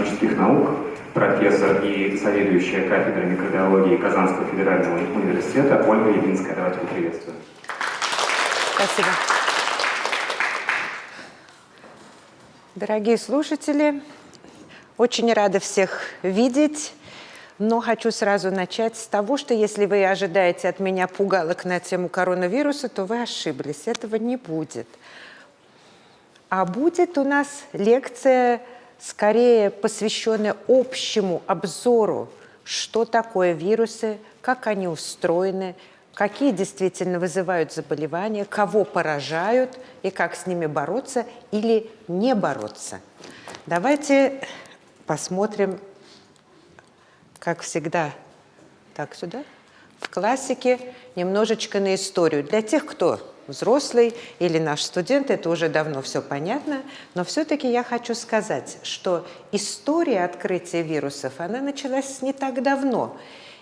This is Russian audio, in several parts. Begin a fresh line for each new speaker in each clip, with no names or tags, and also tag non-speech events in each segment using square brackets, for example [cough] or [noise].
биологических наук, профессор и заведующая кафедрой микробиологии Казанского федерального университета Ольга Явинская. Давайте поприветствуем.
Спасибо. Дорогие слушатели, очень рада всех видеть, но хочу сразу начать с того, что если вы ожидаете от меня пугалок на тему коронавируса, то вы ошиблись, этого не будет. А будет у нас лекция скорее посвященная общему обзору, что такое вирусы, как они устроены, какие действительно вызывают заболевания, кого поражают и как с ними бороться или не бороться. Давайте посмотрим, как всегда, так сюда, в классике немножечко на историю. Для тех, кто взрослый или наш студент, это уже давно все понятно, но все-таки я хочу сказать, что история открытия вирусов, она началась не так давно.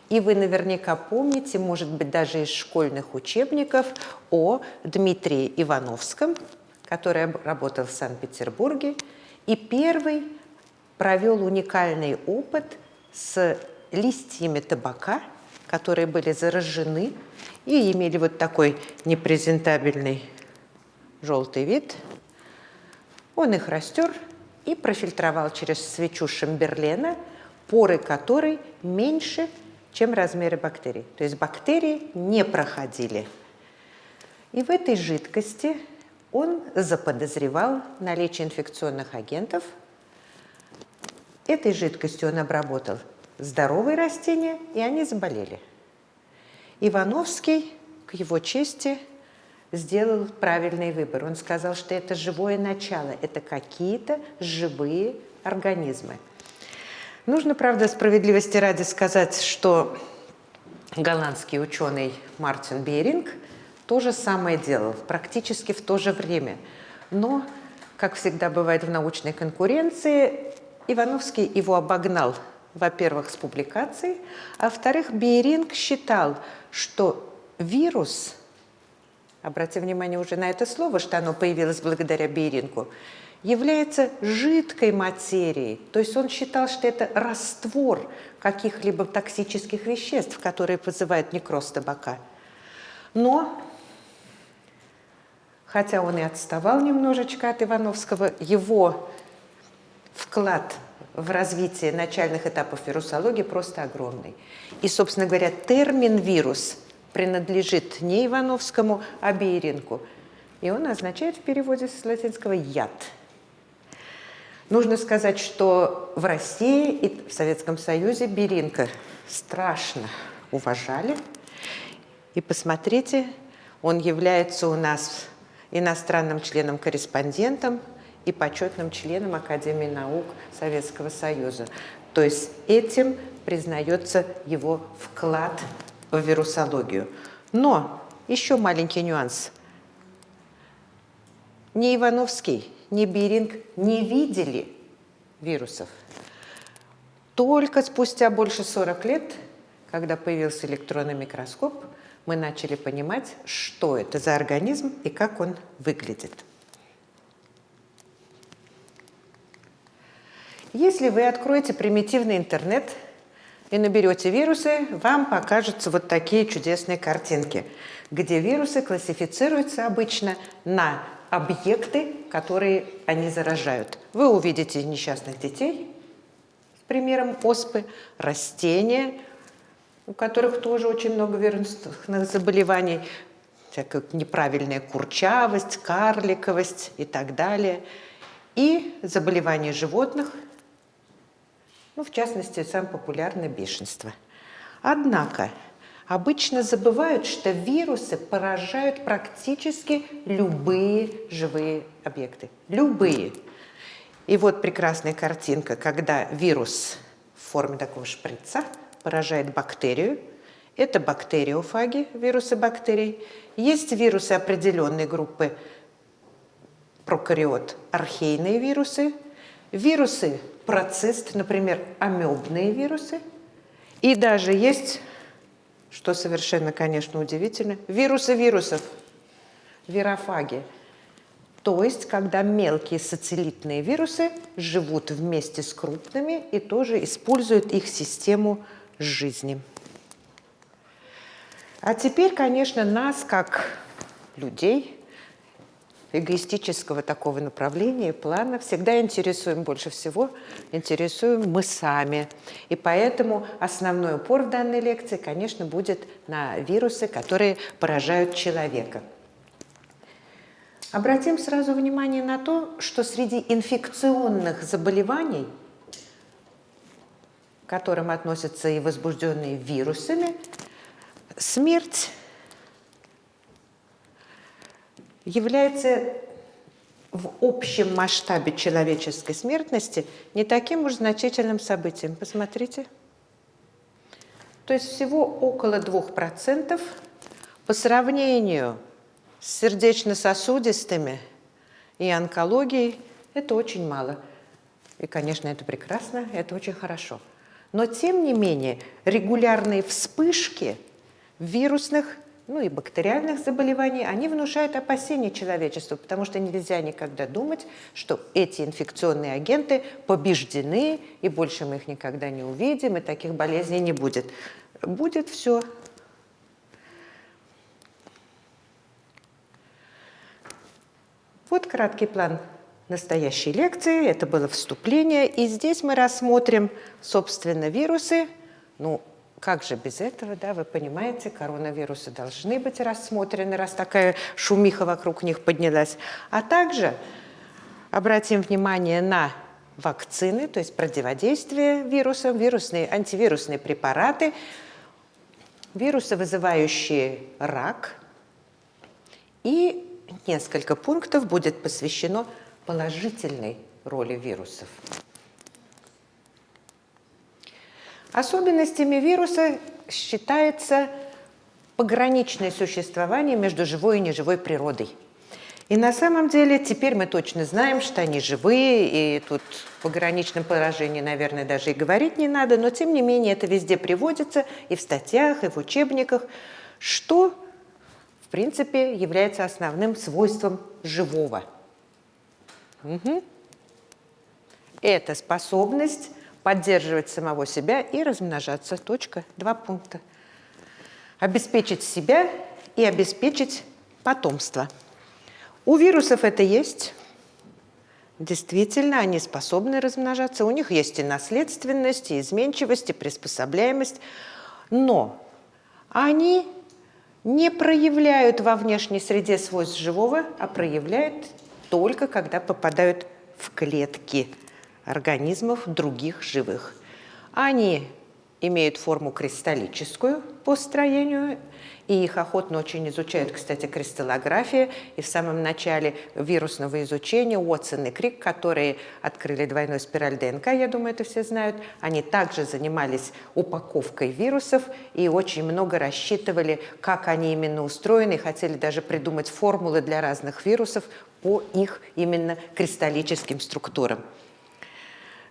И вы наверняка помните, может быть, даже из школьных учебников о Дмитрии Ивановском, который работал в Санкт-Петербурге, и первый провел уникальный опыт с листьями табака, которые были заражены и имели вот такой непрезентабельный желтый вид. Он их растер и профильтровал через свечу Шамберлена, поры которой меньше, чем размеры бактерий. То есть бактерии не проходили. И в этой жидкости он заподозревал наличие инфекционных агентов. Этой жидкостью он обработал здоровые растения, и они заболели. Ивановский, к его чести, сделал правильный выбор. Он сказал, что это живое начало, это какие-то живые организмы. Нужно, правда, справедливости ради сказать, что голландский ученый Мартин Беринг то же самое делал, практически в то же время. Но, как всегда бывает в научной конкуренции, Ивановский его обогнал во-первых, с публикацией, а во-вторых, Бейринг считал, что вирус, обратите внимание уже на это слово, что оно появилось благодаря Бейрингу, является жидкой материей. То есть он считал, что это раствор каких-либо токсических веществ, которые вызывают некроз табака. Но, хотя он и отставал немножечко от Ивановского, его вклад в развитии начальных этапов вирусологии просто огромный. И, собственно говоря, термин «вирус» принадлежит не Ивановскому, а Бейринку. И он означает в переводе с латинского «яд». Нужно сказать, что в России и в Советском Союзе Беринка страшно уважали. И посмотрите, он является у нас иностранным членом-корреспондентом и почетным членом Академии наук Советского Союза. То есть этим признается его вклад в вирусологию. Но еще маленький нюанс. Ни Ивановский, ни Беринг не видели вирусов. Только спустя больше 40 лет, когда появился электронный микроскоп, мы начали понимать, что это за организм и как он выглядит. Если вы откроете примитивный интернет и наберете вирусы, вам покажутся вот такие чудесные картинки, где вирусы классифицируются обычно на объекты, которые они заражают. Вы увидите несчастных детей с примером оспы, растения, у которых тоже очень много вирусных заболеваний, всякая неправильная курчавость, карликовость и так далее, и заболевания животных – ну, в частности, самое популярное бешенство. Однако, обычно забывают, что вирусы поражают практически любые живые объекты. Любые. И вот прекрасная картинка, когда вирус в форме такого шприца поражает бактерию. Это бактериофаги, вирусы бактерий. Есть вирусы определенной группы прокариот, архейные вирусы. Вирусы процесс, например, амебные вирусы. И даже есть, что совершенно, конечно, удивительно, вирусы вирусов, вирофаги. То есть, когда мелкие сателлитные вирусы живут вместе с крупными и тоже используют их систему жизни. А теперь, конечно, нас, как людей, эгоистического такого направления, плана, всегда интересуем больше всего, интересуем мы сами. И поэтому основной упор в данной лекции, конечно, будет на вирусы, которые поражают человека. Обратим сразу внимание на то, что среди инфекционных заболеваний, к которым относятся и возбужденные вирусами, смерть является в общем масштабе человеческой смертности не таким уж значительным событием. Посмотрите. То есть всего около 2% по сравнению с сердечно-сосудистыми и онкологией это очень мало. И, конечно, это прекрасно, это очень хорошо. Но, тем не менее, регулярные вспышки вирусных ну и бактериальных заболеваний, они внушают опасения человечеству, потому что нельзя никогда думать, что эти инфекционные агенты побеждены, и больше мы их никогда не увидим, и таких болезней не будет. Будет все. Вот краткий план настоящей лекции, это было вступление, и здесь мы рассмотрим, собственно, вирусы, ну, как же без этого, да, вы понимаете, коронавирусы должны быть рассмотрены, раз такая шумиха вокруг них поднялась. А также обратим внимание на вакцины, то есть противодействие вирусам, вирусные, антивирусные препараты, вирусы, вызывающие рак. И несколько пунктов будет посвящено положительной роли вирусов. Особенностями вируса считается пограничное существование между живой и неживой природой. И на самом деле теперь мы точно знаем, что они живые, и тут в пограничном поражении, наверное, даже и говорить не надо, но тем не менее это везде приводится и в статьях, и в учебниках, что, в принципе, является основным свойством живого. Угу. Это способность поддерживать самого себя и размножаться. Точка. Два пункта. Обеспечить себя и обеспечить потомство. У вирусов это есть. Действительно, они способны размножаться. У них есть и наследственность, и изменчивость, и приспособляемость. Но они не проявляют во внешней среде свойств живого, а проявляют только когда попадают в клетки организмов других живых. Они имеют форму кристаллическую по строению, и их охотно очень изучают, кстати, кристаллография. И в самом начале вирусного изучения Уотсон и Крик, которые открыли двойной спираль ДНК, я думаю, это все знают, они также занимались упаковкой вирусов и очень много рассчитывали, как они именно устроены, хотели даже придумать формулы для разных вирусов по их именно кристаллическим структурам.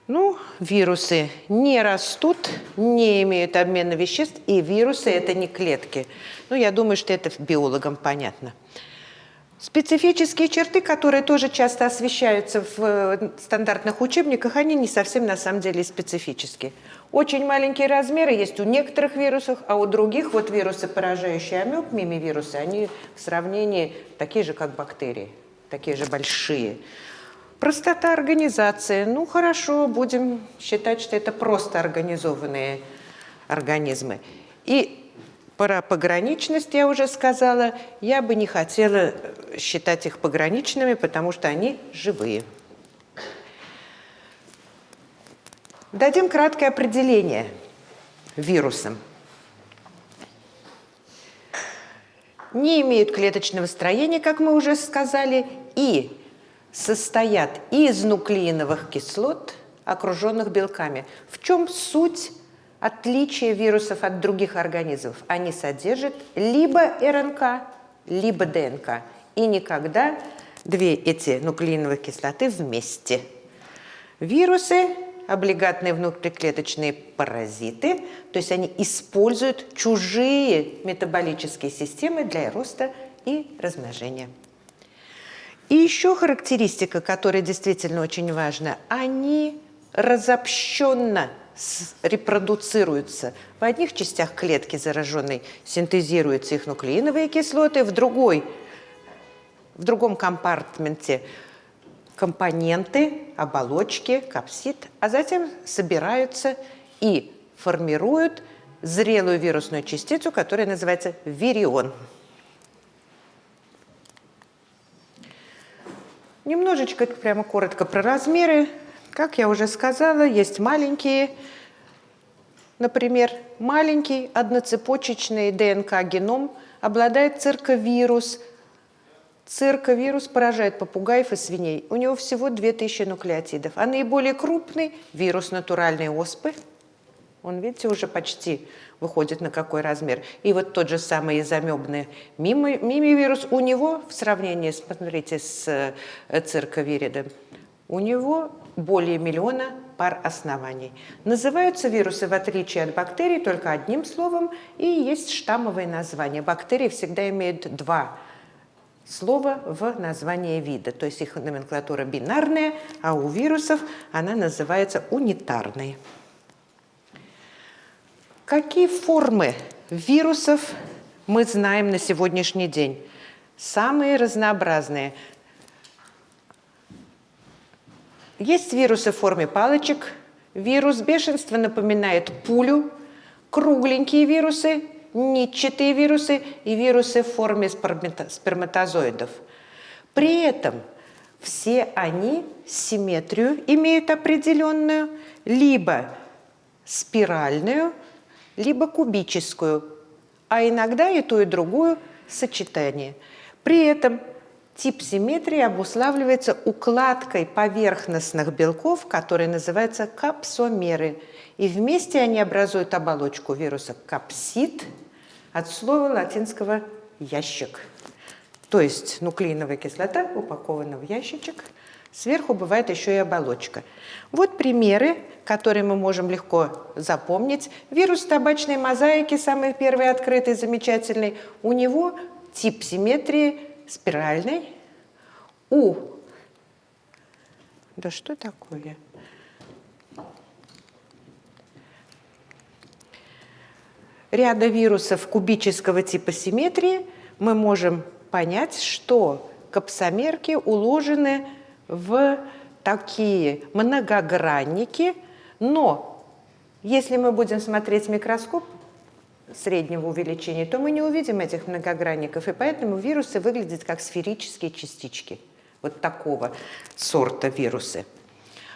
Ну, вирусы не растут, не имеют обмена веществ, и вирусы – это не клетки. Ну, я думаю, что это биологам понятно. Специфические черты, которые тоже часто освещаются в э, стандартных учебниках, они не совсем на самом деле специфические. Очень маленькие размеры есть у некоторых вирусов, а у других, вот вирусы, поражающие амеб, мимивирусы, они в сравнении такие же, как бактерии, такие же большие. Простота организации. Ну, хорошо, будем считать, что это просто организованные организмы. И про пограничность я уже сказала. Я бы не хотела считать их пограничными, потому что они живые. Дадим краткое определение вирусам. Не имеют клеточного строения, как мы уже сказали, и состоят из нуклеиновых кислот, окруженных белками. В чем суть отличия вирусов от других организмов? Они содержат либо РНК, либо ДНК. И никогда две эти нуклеиновые кислоты вместе. Вирусы – облигатные внутриклеточные паразиты, то есть они используют чужие метаболические системы для роста и размножения. И еще характеристика, которая действительно очень важна, они разобщенно репродуцируются. В одних частях клетки зараженной синтезируются их нуклеиновые кислоты, в другой, в другом компартменте компоненты, оболочки, капсид, а затем собираются и формируют зрелую вирусную частицу, которая называется вирион. Немножечко, прямо коротко про размеры. Как я уже сказала, есть маленькие, например, маленький одноцепочечный ДНК-геном обладает цирковирус. Цирковирус поражает попугаев и свиней. У него всего 2000 нуклеотидов. А наиболее крупный – вирус натуральной оспы. Он, видите, уже почти выходит на какой размер. И вот тот же самый изомебный мимивирус, у него в сравнении, смотрите, с э, цирковиридом, у него более миллиона пар оснований. Называются вирусы, в отличие от бактерий, только одним словом, и есть штаммовые названия. Бактерии всегда имеют два слова в названии вида, то есть их номенклатура бинарная, а у вирусов она называется унитарной. Какие формы вирусов мы знаем на сегодняшний день? Самые разнообразные. Есть вирусы в форме палочек. Вирус бешенства напоминает пулю. Кругленькие вирусы, нитчатые вирусы и вирусы в форме сперматозоидов. При этом все они симметрию имеют определенную, либо спиральную, либо кубическую, а иногда и ту, и другую сочетание. При этом тип симметрии обуславливается укладкой поверхностных белков, которые называются капсомеры. И вместе они образуют оболочку вируса капсид от слова латинского «ящик». То есть нуклеиновая кислота упакована в ящичек – Сверху бывает еще и оболочка. Вот примеры, которые мы можем легко запомнить. Вирус табачной мозаики, самый первый открытый, замечательный. У него тип симметрии спиральный. У. Да что такое? Ряда вирусов кубического типа симметрии мы можем понять, что капсомерки уложены в такие многогранники, но если мы будем смотреть микроскоп среднего увеличения, то мы не увидим этих многогранников, и поэтому вирусы выглядят как сферические частички вот такого сорта вирусы.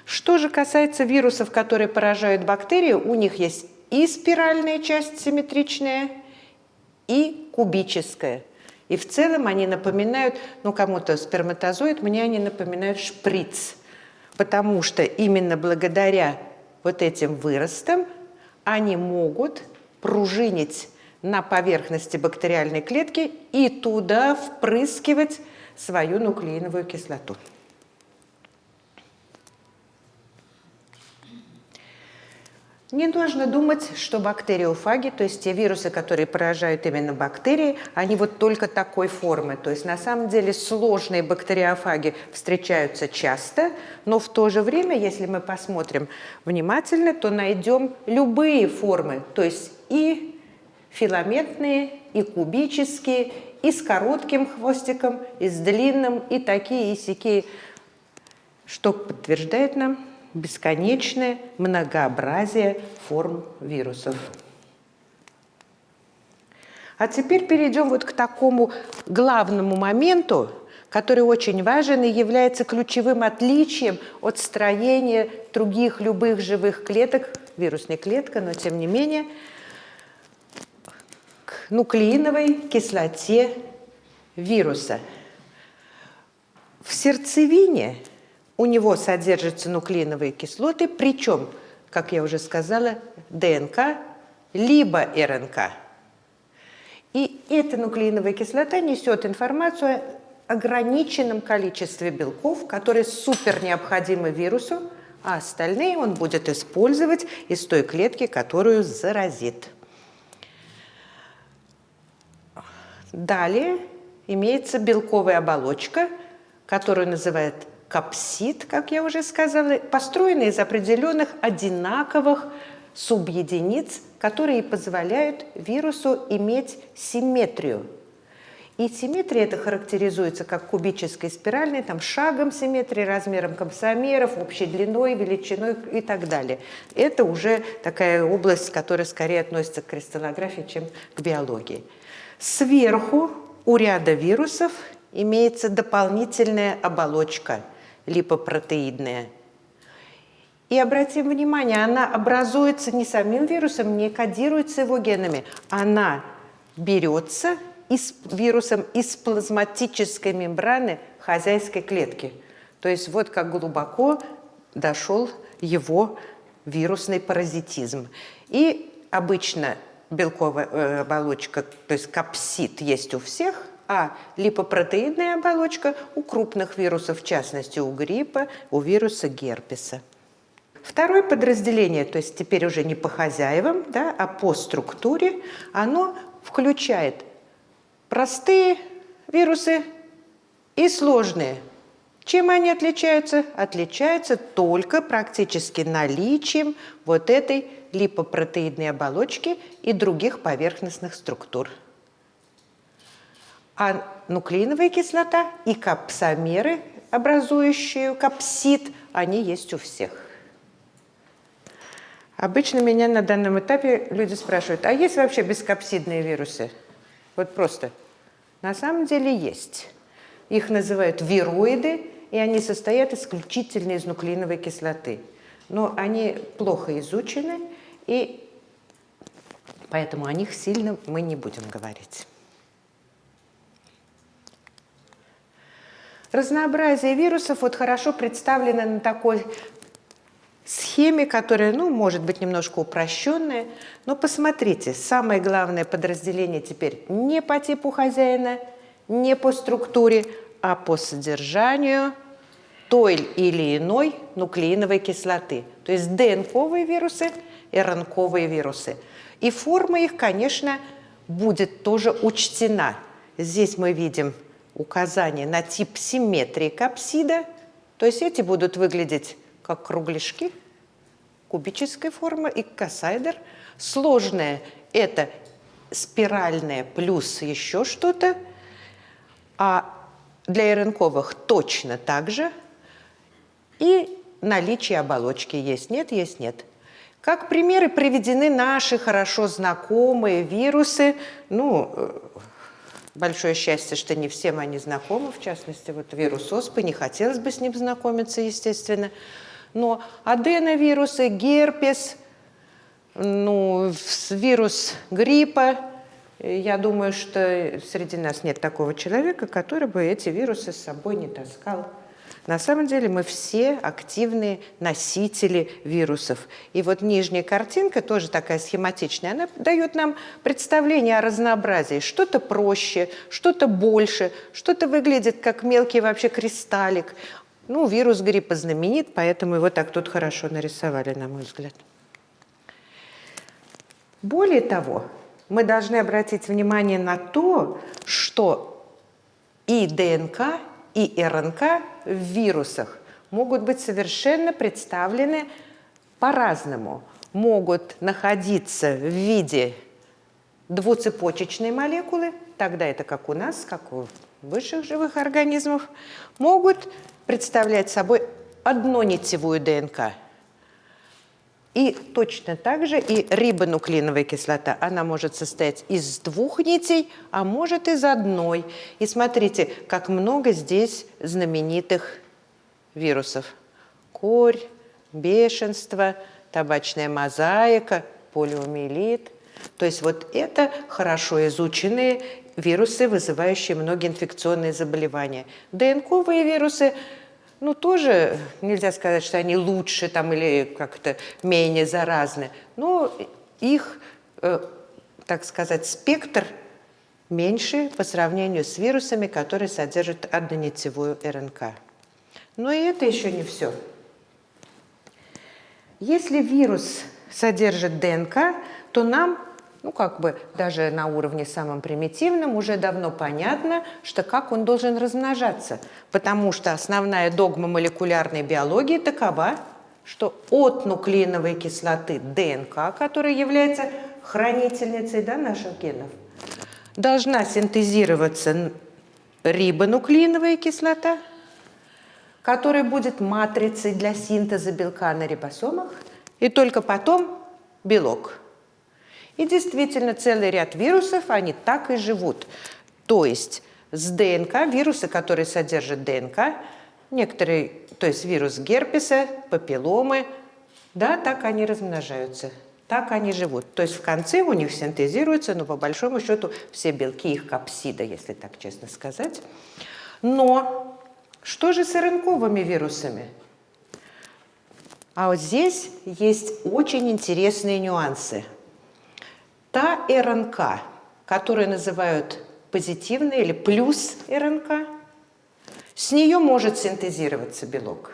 Что же касается вирусов, которые поражают бактерии, у них есть и спиральная часть симметричная, и кубическая. И в целом они напоминают, ну кому-то сперматозоид, мне они напоминают шприц, потому что именно благодаря вот этим выростам они могут пружинить на поверхности бактериальной клетки и туда впрыскивать свою нуклеиновую кислоту. Не нужно думать, что бактериофаги, то есть те вирусы, которые поражают именно бактерии, они вот только такой формы. То есть на самом деле сложные бактериофаги встречаются часто, но в то же время, если мы посмотрим внимательно, то найдем любые формы, то есть и филаментные, и кубические, и с коротким хвостиком, и с длинным, и такие, и сякие, что подтверждает нам, бесконечное многообразие форм вирусов. А теперь перейдем вот к такому главному моменту, который очень важен и является ключевым отличием от строения других любых живых клеток, вирусной клетка, но тем не менее, к нуклеиновой кислоте вируса. В сердцевине у него содержатся нуклеиновые кислоты, причем, как я уже сказала, ДНК либо РНК. И эта нуклеиновая кислота несет информацию о ограниченном количестве белков, которые супер необходимы вирусу, а остальные он будет использовать из той клетки, которую заразит. Далее имеется белковая оболочка – которую называют капсид, как я уже сказала, построены из определенных одинаковых субъединиц, которые позволяют вирусу иметь симметрию. И симметрия это характеризуется как кубической спиральной, там шагом симметрии, размером комсомеров, общей длиной, величиной и так далее. Это уже такая область, которая скорее относится к кристаллографии, чем к биологии. Сверху у ряда вирусов имеется дополнительная оболочка липопротеидная. И обратим внимание, она образуется не самим вирусом, не кодируется его генами. Она берется из, вирусом из плазматической мембраны хозяйской клетки. То есть вот как глубоко дошел его вирусный паразитизм. И обычно белковая э, оболочка, то есть капсид есть у всех, а липопротеидная оболочка у крупных вирусов, в частности у гриппа, у вируса герпеса. Второе подразделение, то есть теперь уже не по хозяевам, да, а по структуре, оно включает простые вирусы и сложные. Чем они отличаются? Отличаются только практически наличием вот этой липопротеидной оболочки и других поверхностных структур. А нуклеиновая кислота и капсомеры, образующие капсид, они есть у всех. Обычно меня на данном этапе люди спрашивают, а есть вообще бескапсидные вирусы? Вот просто. На самом деле есть. Их называют вироиды, и они состоят исключительно из нуклеиновой кислоты. Но они плохо изучены, и поэтому о них сильно мы не будем говорить. Разнообразие вирусов вот хорошо представлено на такой схеме, которая, ну, может быть, немножко упрощенная. Но посмотрите, самое главное подразделение теперь не по типу хозяина, не по структуре, а по содержанию той или иной нуклеиновой кислоты. То есть ДНКовые вирусы, РНКовые вирусы. И форма их, конечно, будет тоже учтена. Здесь мы видим указание на тип симметрии капсида. То есть эти будут выглядеть как кругляшки кубической формы и кассайдер. Сложное – это спиральное плюс еще что-то. А для РНКовых точно так же. И наличие оболочки есть, нет, есть, нет. Как примеры приведены наши хорошо знакомые вирусы. Ну, э, большое счастье, что не всем они знакомы, в частности, вот вирус оспы, не хотелось бы с ним знакомиться, естественно. Но аденовирусы, герпес, ну, вирус гриппа, я думаю, что среди нас нет такого человека, который бы эти вирусы с собой не таскал. На самом деле мы все активные носители вирусов. И вот нижняя картинка, тоже такая схематичная, она дает нам представление о разнообразии. Что-то проще, что-то больше, что-то выглядит как мелкий вообще кристаллик, ну, вирус гриппа знаменит, поэтому его так тут хорошо нарисовали, на мой взгляд. Более того, мы должны обратить внимание на то, что и ДНК, и РНК в вирусах могут быть совершенно представлены по-разному. Могут находиться в виде двуцепочечной молекулы, тогда это как у нас, как у высших живых организмов, могут представлять собой однонитевую ДНК. И точно так же и рибонуклеиновая кислота, она может состоять из двух нитей, а может из одной. И смотрите, как много здесь знаменитых вирусов. Корь, бешенство, табачная мозаика, полиомиелит. То есть вот это хорошо изученные вирусы, вызывающие многие инфекционные заболевания. ДНКовые вирусы, ну, тоже нельзя сказать, что они лучше там или как-то менее заразны, но их, э, так сказать, спектр меньше по сравнению с вирусами, которые содержат однонитевую РНК. Но и это еще не все. Если вирус содержит ДНК, то нам ну, как бы даже на уровне самом примитивном уже давно понятно, что как он должен размножаться. Потому что основная догма молекулярной биологии такова, что от нуклеиновой кислоты ДНК, которая является хранительницей да, наших генов, должна синтезироваться рибонуклеиновая кислота, которая будет матрицей для синтеза белка на рибосомах, и только потом белок. И действительно, целый ряд вирусов, они так и живут. То есть с ДНК, вирусы, которые содержат ДНК, некоторые, то есть вирус герпеса, папилломы, да, так они размножаются, так они живут. То есть в конце у них синтезируются, но по большому счету все белки их капсида, если так честно сказать. Но что же с РНКовыми вирусами? А вот здесь есть очень интересные нюансы. Та РНК, которую называют позитивной или плюс РНК, с нее может синтезироваться белок.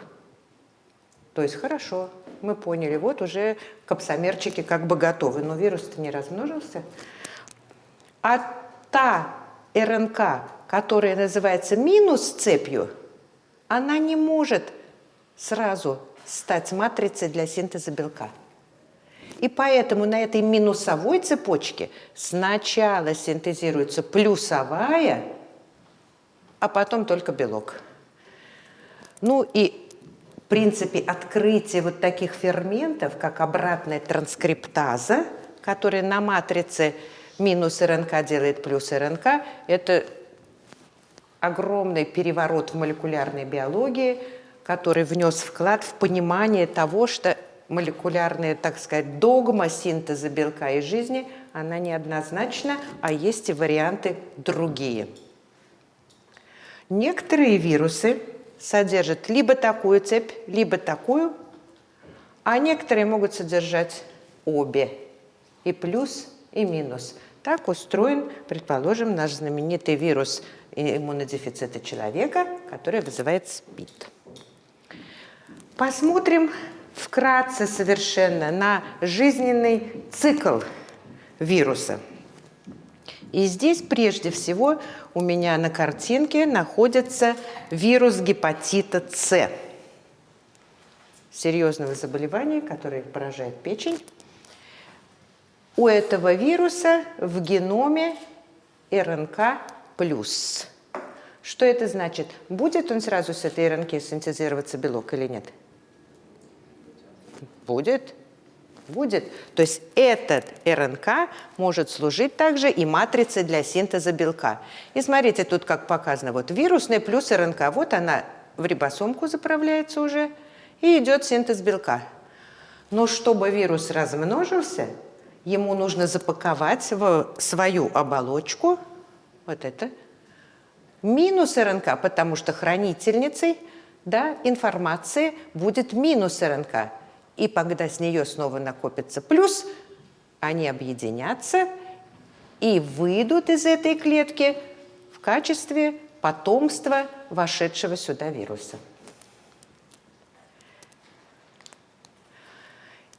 То есть хорошо, мы поняли, вот уже капсомерчики как бы готовы, но вирус-то не размножился. А та РНК, которая называется минус цепью, она не может сразу стать матрицей для синтеза белка. И поэтому на этой минусовой цепочке сначала синтезируется плюсовая, а потом только белок. Ну и в принципе открытие вот таких ферментов, как обратная транскриптаза, которая на матрице минус РНК делает плюс РНК, это огромный переворот в молекулярной биологии, который внес вклад в понимание того, что молекулярная, так сказать, догма синтеза белка и жизни, она неоднозначна, а есть и варианты другие. Некоторые вирусы содержат либо такую цепь, либо такую, а некоторые могут содержать обе, и плюс, и минус. Так устроен, предположим, наш знаменитый вирус иммунодефицита человека, который вызывает СПИД. Посмотрим вкратце совершенно на жизненный цикл вируса. И здесь прежде всего у меня на картинке находится вирус гепатита С, серьезного заболевания, которое поражает печень. У этого вируса в геноме РНК плюс. Что это значит? Будет он сразу с этой РНК синтезироваться белок или нет? Будет. Будет. То есть этот РНК может служить также и матрицей для синтеза белка. И смотрите, тут как показано, вот вирусный плюс РНК, вот она в рибосомку заправляется уже, и идет синтез белка. Но чтобы вирус размножился, ему нужно запаковать в свою оболочку, вот это, минус РНК, потому что хранительницей да, информации будет минус РНК. И когда с нее снова накопится плюс, они объединятся и выйдут из этой клетки в качестве потомства вошедшего сюда вируса.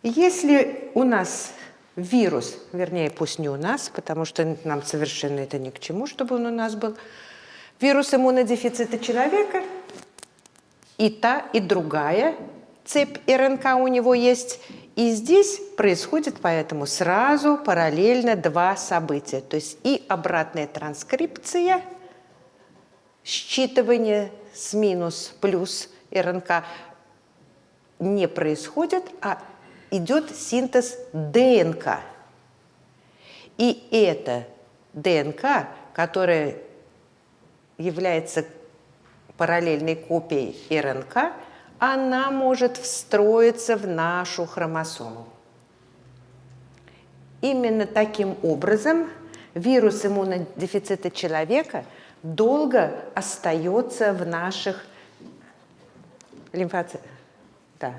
Если у нас вирус, вернее, пусть не у нас, потому что нам совершенно это ни к чему, чтобы он у нас был, вирус иммунодефицита человека, и та, и другая цепь РНК у него есть. И здесь происходит поэтому сразу параллельно два события. То есть и обратная транскрипция, считывание с минус плюс РНК не происходит, а идет синтез ДНК. И эта ДНК, которая является параллельной копией РНК, она может встроиться в нашу хромосому. Именно таким образом вирус иммунодефицита человека долго остается в наших лимфоцитах, да,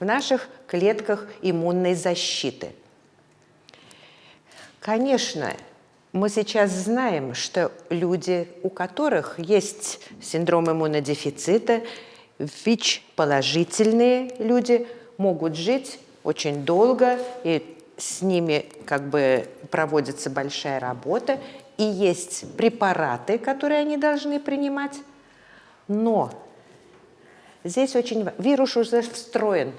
в наших клетках иммунной защиты. Конечно, мы сейчас знаем, что люди, у которых есть синдром иммунодефицита, ВИЧ-положительные люди могут жить очень долго и с ними как бы проводится большая работа, и есть препараты, которые они должны принимать. Но здесь очень... Вирус уже встроен.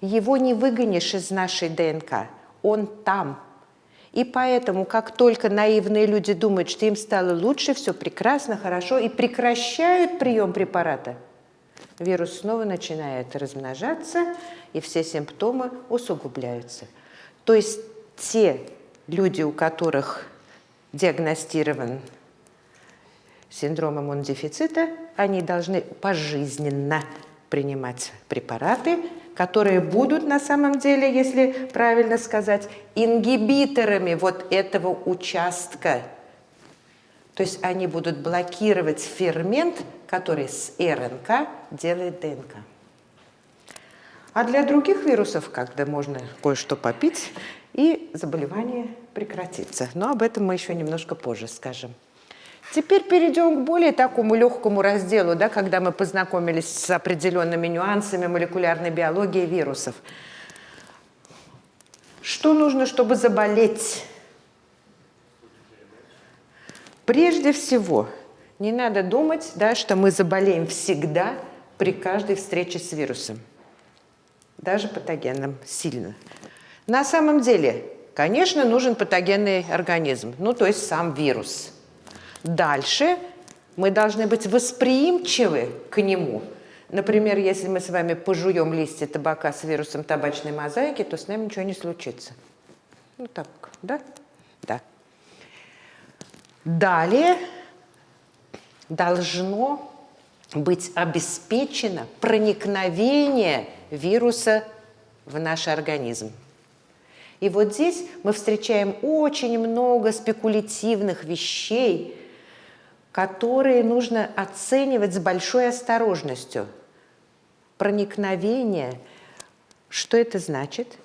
Его не выгонишь из нашей ДНК. Он там. И поэтому, как только наивные люди думают, что им стало лучше, все прекрасно, хорошо, и прекращают прием препарата, вирус снова начинает размножаться, и все симптомы усугубляются. То есть те люди, у которых диагностирован синдром иммунодефицита, они должны пожизненно принимать препараты, которые будут на самом деле, если правильно сказать, ингибиторами вот этого участка. То есть они будут блокировать фермент, который с РНК делает ДНК. А для других вирусов как-то можно кое-что попить, и заболевание прекратится. Но об этом мы еще немножко позже скажем. Теперь перейдем к более такому легкому разделу, да, когда мы познакомились с определенными нюансами молекулярной биологии вирусов. Что нужно, чтобы заболеть? Прежде всего, не надо думать, да, что мы заболеем всегда при каждой встрече с вирусом даже патогенным сильно. На самом деле, конечно, нужен патогенный организм, ну то есть сам вирус. Дальше мы должны быть восприимчивы к нему. Например, если мы с вами пожуем листья табака с вирусом табачной мозаики, то с нами ничего не случится. Ну так, да? Далее должно быть обеспечено проникновение вируса в наш организм. И вот здесь мы встречаем очень много спекулятивных вещей, которые нужно оценивать с большой осторожностью. Проникновение, что это значит?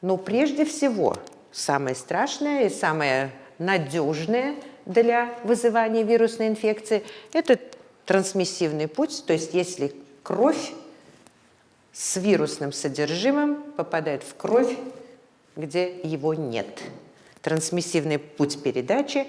Ну, прежде всего, самое страшное и самое надежное для вызывания вирусной инфекции – это трансмиссивный путь, то есть если кровь с вирусным содержимым попадает в кровь, где его нет. Трансмиссивный путь передачи.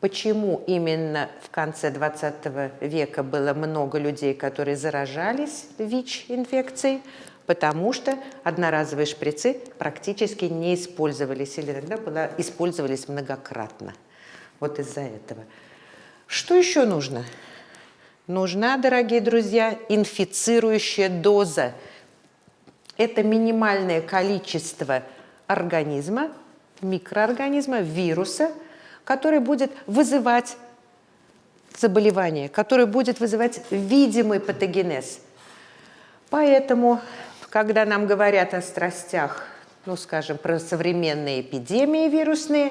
Почему именно в конце 20 века было много людей, которые заражались ВИЧ-инфекцией? Потому что одноразовые шприцы практически не использовались, или иногда использовались многократно. Вот из-за этого. Что еще нужно? Нужна, дорогие друзья, инфицирующая доза – это минимальное количество организма, микроорганизма, вируса, который будет вызывать заболевание, который будет вызывать видимый патогенез. Поэтому, когда нам говорят о страстях, ну, скажем, про современные эпидемии вирусные,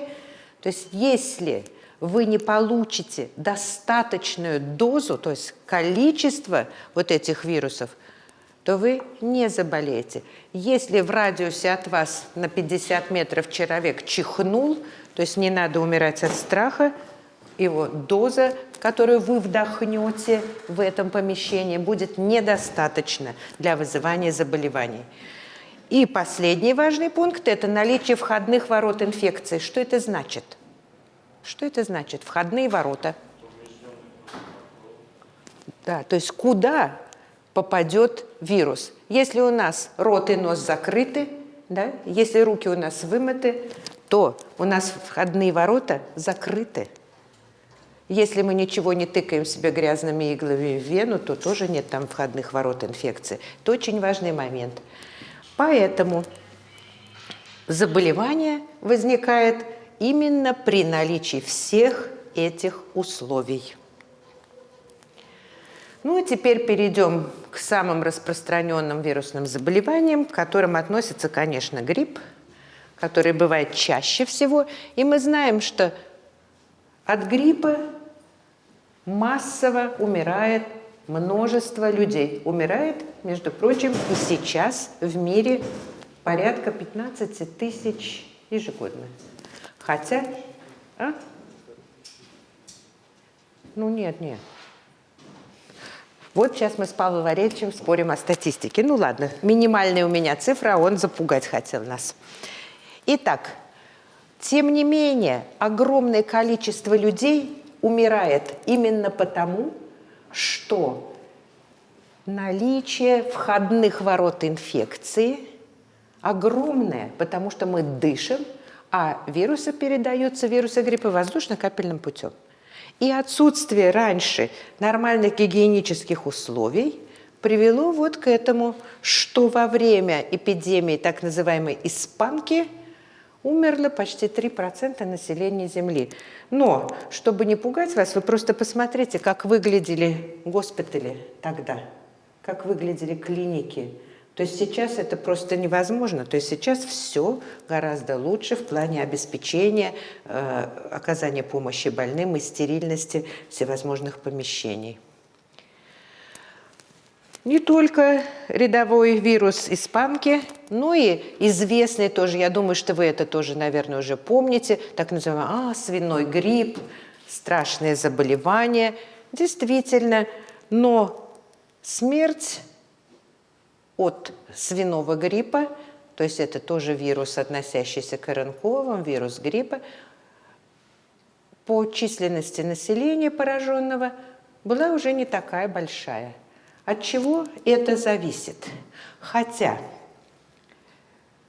то есть если вы не получите достаточную дозу, то есть количество вот этих вирусов, то вы не заболеете. Если в радиусе от вас на 50 метров человек чихнул, то есть не надо умирать от страха, его доза, которую вы вдохнете в этом помещении, будет недостаточно для вызывания заболеваний. И последний важный пункт – это наличие входных ворот инфекции. Что это значит? Что это значит? Входные ворота. Да, то есть куда попадет вирус. Если у нас рот и нос закрыты, да, если руки у нас вымыты, то у нас входные ворота закрыты. Если мы ничего не тыкаем себе грязными иглами в вену, то тоже нет там входных ворот инфекции. Это очень важный момент. Поэтому заболевание возникает именно при наличии всех этих условий. Ну и теперь перейдем к самым распространенным вирусным заболеваниям, к которым относится, конечно, грипп, который бывает чаще всего. И мы знаем, что от гриппа массово умирает множество людей. Умирает, между прочим, и сейчас в мире порядка 15 тысяч ежегодно. Хотя... А? Ну нет, нет. Вот сейчас мы с Павлом Валерьевичем спорим о статистике. Ну ладно, минимальная у меня цифра, он запугать хотел нас. Итак, тем не менее, огромное количество людей умирает именно потому, что наличие входных ворот инфекции огромное, потому что мы дышим, а вирусы передаются, вирусы гриппа, воздушно-капельным путем. И отсутствие раньше нормальных гигиенических условий привело вот к этому, что во время эпидемии так называемой испанки умерло почти 3% населения Земли. Но, чтобы не пугать вас, вы просто посмотрите, как выглядели госпитали тогда, как выглядели клиники. То есть сейчас это просто невозможно. То есть сейчас все гораздо лучше в плане обеспечения, э, оказания помощи больным и стерильности всевозможных помещений. Не только рядовой вирус испанки, но и известный тоже, я думаю, что вы это тоже, наверное, уже помните, так называемый а, свиной грипп, страшное заболевание. Действительно, но смерть от свиного гриппа, то есть это тоже вирус, относящийся к РНКовым, вирус гриппа, по численности населения пораженного была уже не такая большая – от чего это зависит? Хотя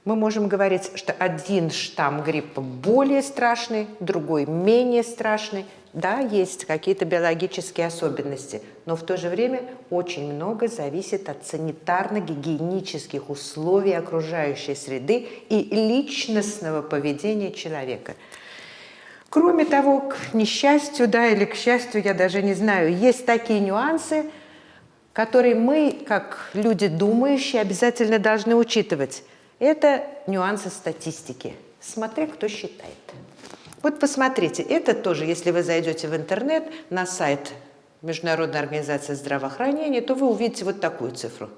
мы можем говорить, что один штамм гриппа более страшный, другой менее страшный. Да, есть какие-то биологические особенности, но в то же время очень много зависит от санитарно-гигиенических условий окружающей среды и личностного поведения человека. Кроме того, к несчастью, да, или к счастью, я даже не знаю, есть такие нюансы – которые мы, как люди думающие, обязательно должны учитывать. Это нюансы статистики. Смотря кто считает. Вот посмотрите, это тоже, если вы зайдете в интернет на сайт Международной организации здравоохранения, то вы увидите вот такую цифру.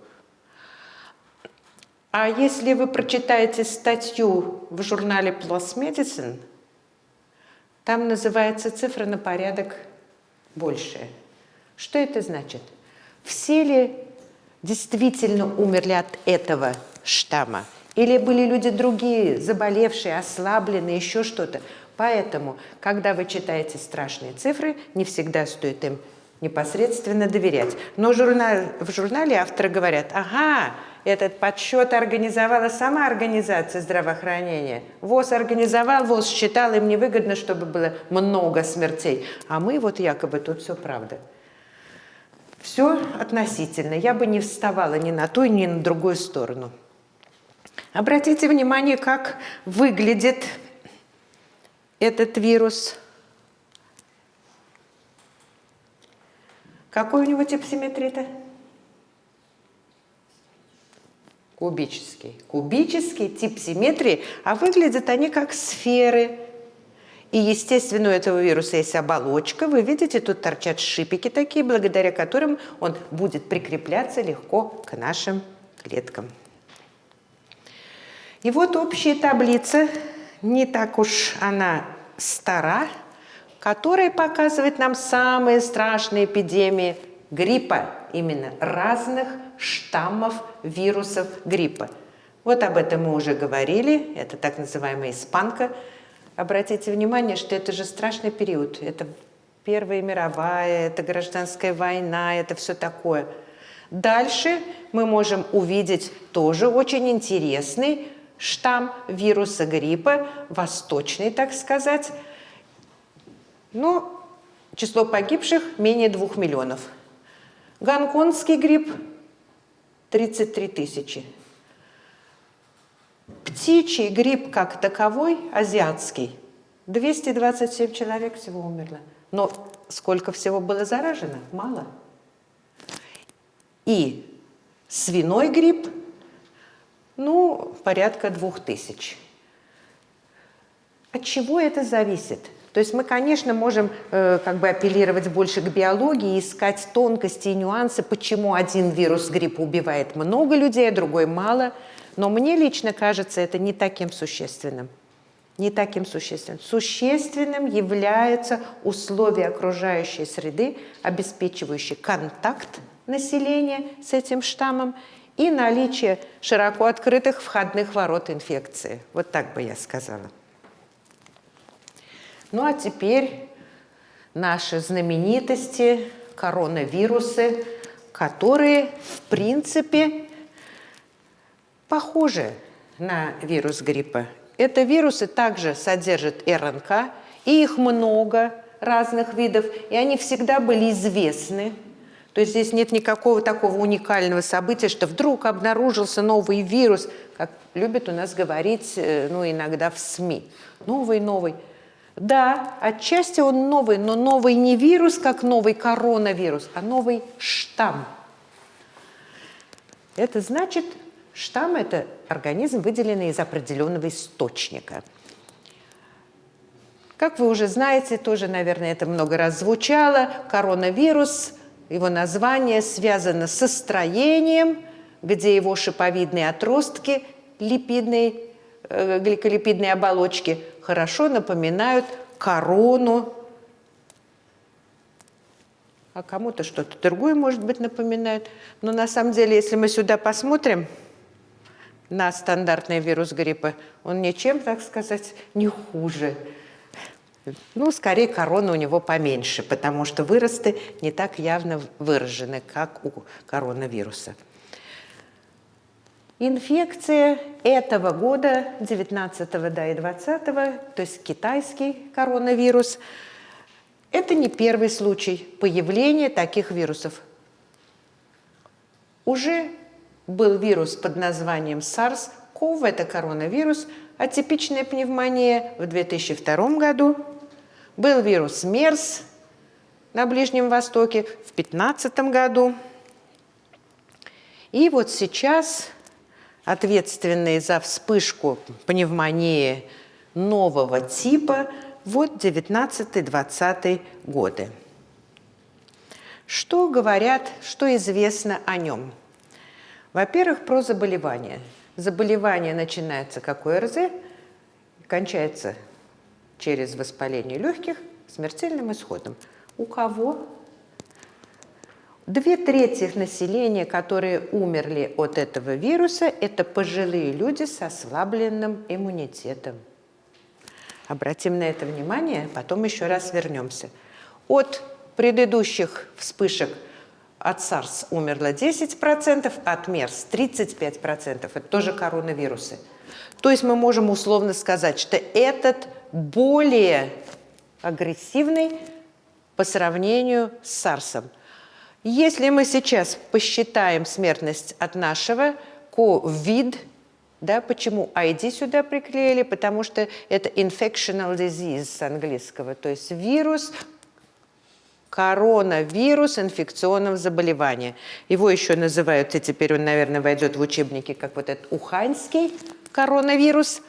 А если вы прочитаете статью в журнале PLOS Medicine, там называется цифра на порядок больше. Что это значит? Все ли действительно умерли от этого штамма? Или были люди другие, заболевшие, ослабленные, еще что-то? Поэтому, когда вы читаете страшные цифры, не всегда стоит им непосредственно доверять. Но журнал, в журнале авторы говорят, ага, этот подсчет организовала сама организация здравоохранения. ВОЗ организовал, ВОЗ считал, им невыгодно, чтобы было много смертей. А мы вот якобы тут все правда. Все относительно. Я бы не вставала ни на ту, ни на другую сторону. Обратите внимание, как выглядит этот вирус. Какой у него тип симметрита? Кубический. Кубический тип симметрии, а выглядят они как сферы и, естественно, у этого вируса есть оболочка. Вы видите, тут торчат шипики такие, благодаря которым он будет прикрепляться легко к нашим клеткам. И вот общая таблица, не так уж она стара, которая показывает нам самые страшные эпидемии гриппа, именно разных штаммов вирусов гриппа. Вот об этом мы уже говорили, это так называемая испанка – Обратите внимание, что это же страшный период. Это Первая мировая, это гражданская война, это все такое. Дальше мы можем увидеть тоже очень интересный штамм вируса гриппа, восточный, так сказать. Но число погибших менее двух миллионов. Гонконгский грипп 33 тысячи. Птичий грипп как таковой, азиатский, 227 человек всего умерло. Но сколько всего было заражено? Мало. И свиной грипп, ну, порядка двух тысяч. От чего это зависит? То есть мы, конечно, можем э, как бы апеллировать больше к биологии, искать тонкости и нюансы, почему один вирус гриппа убивает много людей, а другой мало – но мне лично кажется это не таким существенным. Не таким существенным. Существенным является условия окружающей среды, обеспечивающие контакт населения с этим штаммом и наличие широко открытых входных ворот инфекции. Вот так бы я сказала. Ну а теперь наши знаменитости, коронавирусы, которые, в принципе, похожи на вирус гриппа. Это вирусы также содержат РНК, и их много разных видов, и они всегда были известны. То есть здесь нет никакого такого уникального события, что вдруг обнаружился новый вирус, как любят у нас говорить э, ну, иногда в СМИ. Новый, новый. Да, отчасти он новый, но новый не вирус, как новый коронавирус, а новый штамм. Это значит, штамм – это организм, выделенный из определенного источника. Как вы уже знаете, тоже, наверное, это много раз звучало, коронавирус, его название связано со строением, где его шиповидные отростки липидной, э, гликолипидной оболочки – хорошо напоминают корону. А кому-то что-то другое, может быть, напоминает. Но на самом деле, если мы сюда посмотрим, на стандартный вирус гриппа, он ничем, так сказать, не хуже. Ну, скорее, корона у него поменьше, потому что выросты не так явно выражены, как у коронавируса. Инфекция этого года, 19 да и 20, то есть китайский коронавирус, это не первый случай появления таких вирусов. Уже был вирус под названием SARS-CoV, это коронавирус, атипичная пневмония в 2002 году. Был вирус МЕРС на Ближнем Востоке в 2015 году. И вот сейчас ответственные за вспышку пневмонии нового типа, вот 19-20 годы. Что говорят, что известно о нем? Во-первых, про заболевание. Заболевание начинается как ОРЗ, кончается через воспаление легких смертельным исходом. У кого Две трети населения, которые умерли от этого вируса, это пожилые люди с ослабленным иммунитетом. Обратим на это внимание, потом еще раз вернемся. От предыдущих вспышек от SARS умерло 10%, от MERS 35%. Это тоже коронавирусы. То есть мы можем условно сказать, что этот более агрессивный по сравнению с SARS. Если мы сейчас посчитаем смертность от нашего COVID, да, почему ID сюда приклеили? Потому что это infectional disease с английского, то есть вирус, коронавирус инфекционного заболевания. Его еще называют, и теперь он, наверное, войдет в учебники, как вот этот уханьский коронавирус.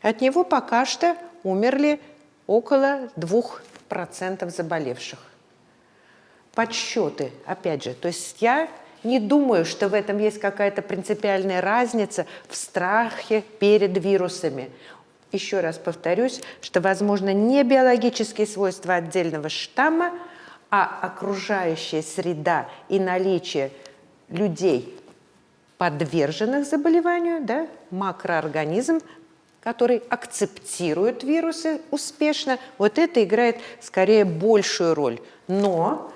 От него пока что умерли около 2% заболевших подсчеты, опять же. То есть я не думаю, что в этом есть какая-то принципиальная разница в страхе перед вирусами. Еще раз повторюсь, что, возможно, не биологические свойства отдельного штамма, а окружающая среда и наличие людей, подверженных заболеванию, да, макроорганизм, который акцептирует вирусы успешно, вот это играет скорее большую роль. Но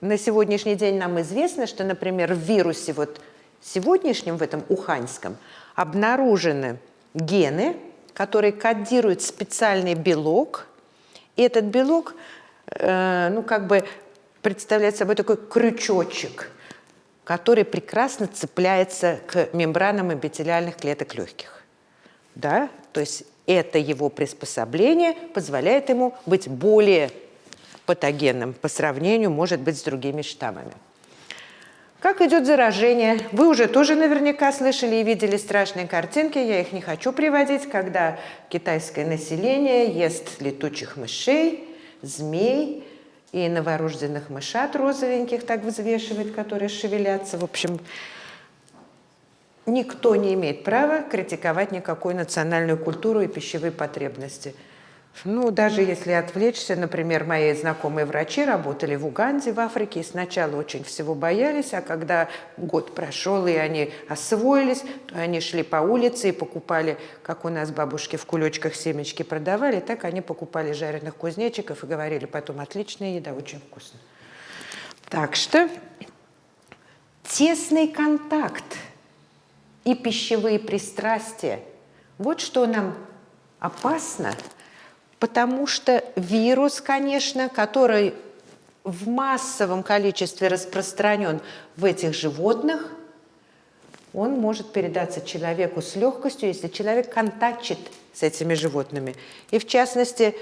на сегодняшний день нам известно, что, например, в вирусе вот сегодняшнем, в этом уханьском, обнаружены гены, которые кодируют специальный белок. И этот белок, э, ну, как бы представляет собой такой крючочек, который прекрасно цепляется к мембранам эпителиальных клеток легких. Да? То есть это его приспособление позволяет ему быть более патогенным по сравнению, может быть, с другими штаммами. Как идет заражение? Вы уже тоже наверняка слышали и видели страшные картинки, я их не хочу приводить, когда китайское население ест летучих мышей, змей и новорожденных мышат розовеньких так взвешивает, которые шевелятся. В общем, никто не имеет права критиковать никакую национальную культуру и пищевые потребности – Ну, даже если отвлечься, например, мои знакомые врачи работали в Уганде, в Африке, и сначала очень всего боялись, а когда год прошел, и они освоились, то они шли по улице и покупали, как у нас бабушки в кулечках семечки продавали, так они покупали жареных кузнечиков и говорили потом, отличная еда, очень вкусно. Так что тесный контакт и пищевые пристрастия, вот что нам опасно – Потому что вирус, конечно, который в массовом количестве распространен в этих животных, он может передаться человеку с легкостью, если человек контактит с этими животными. И в частности,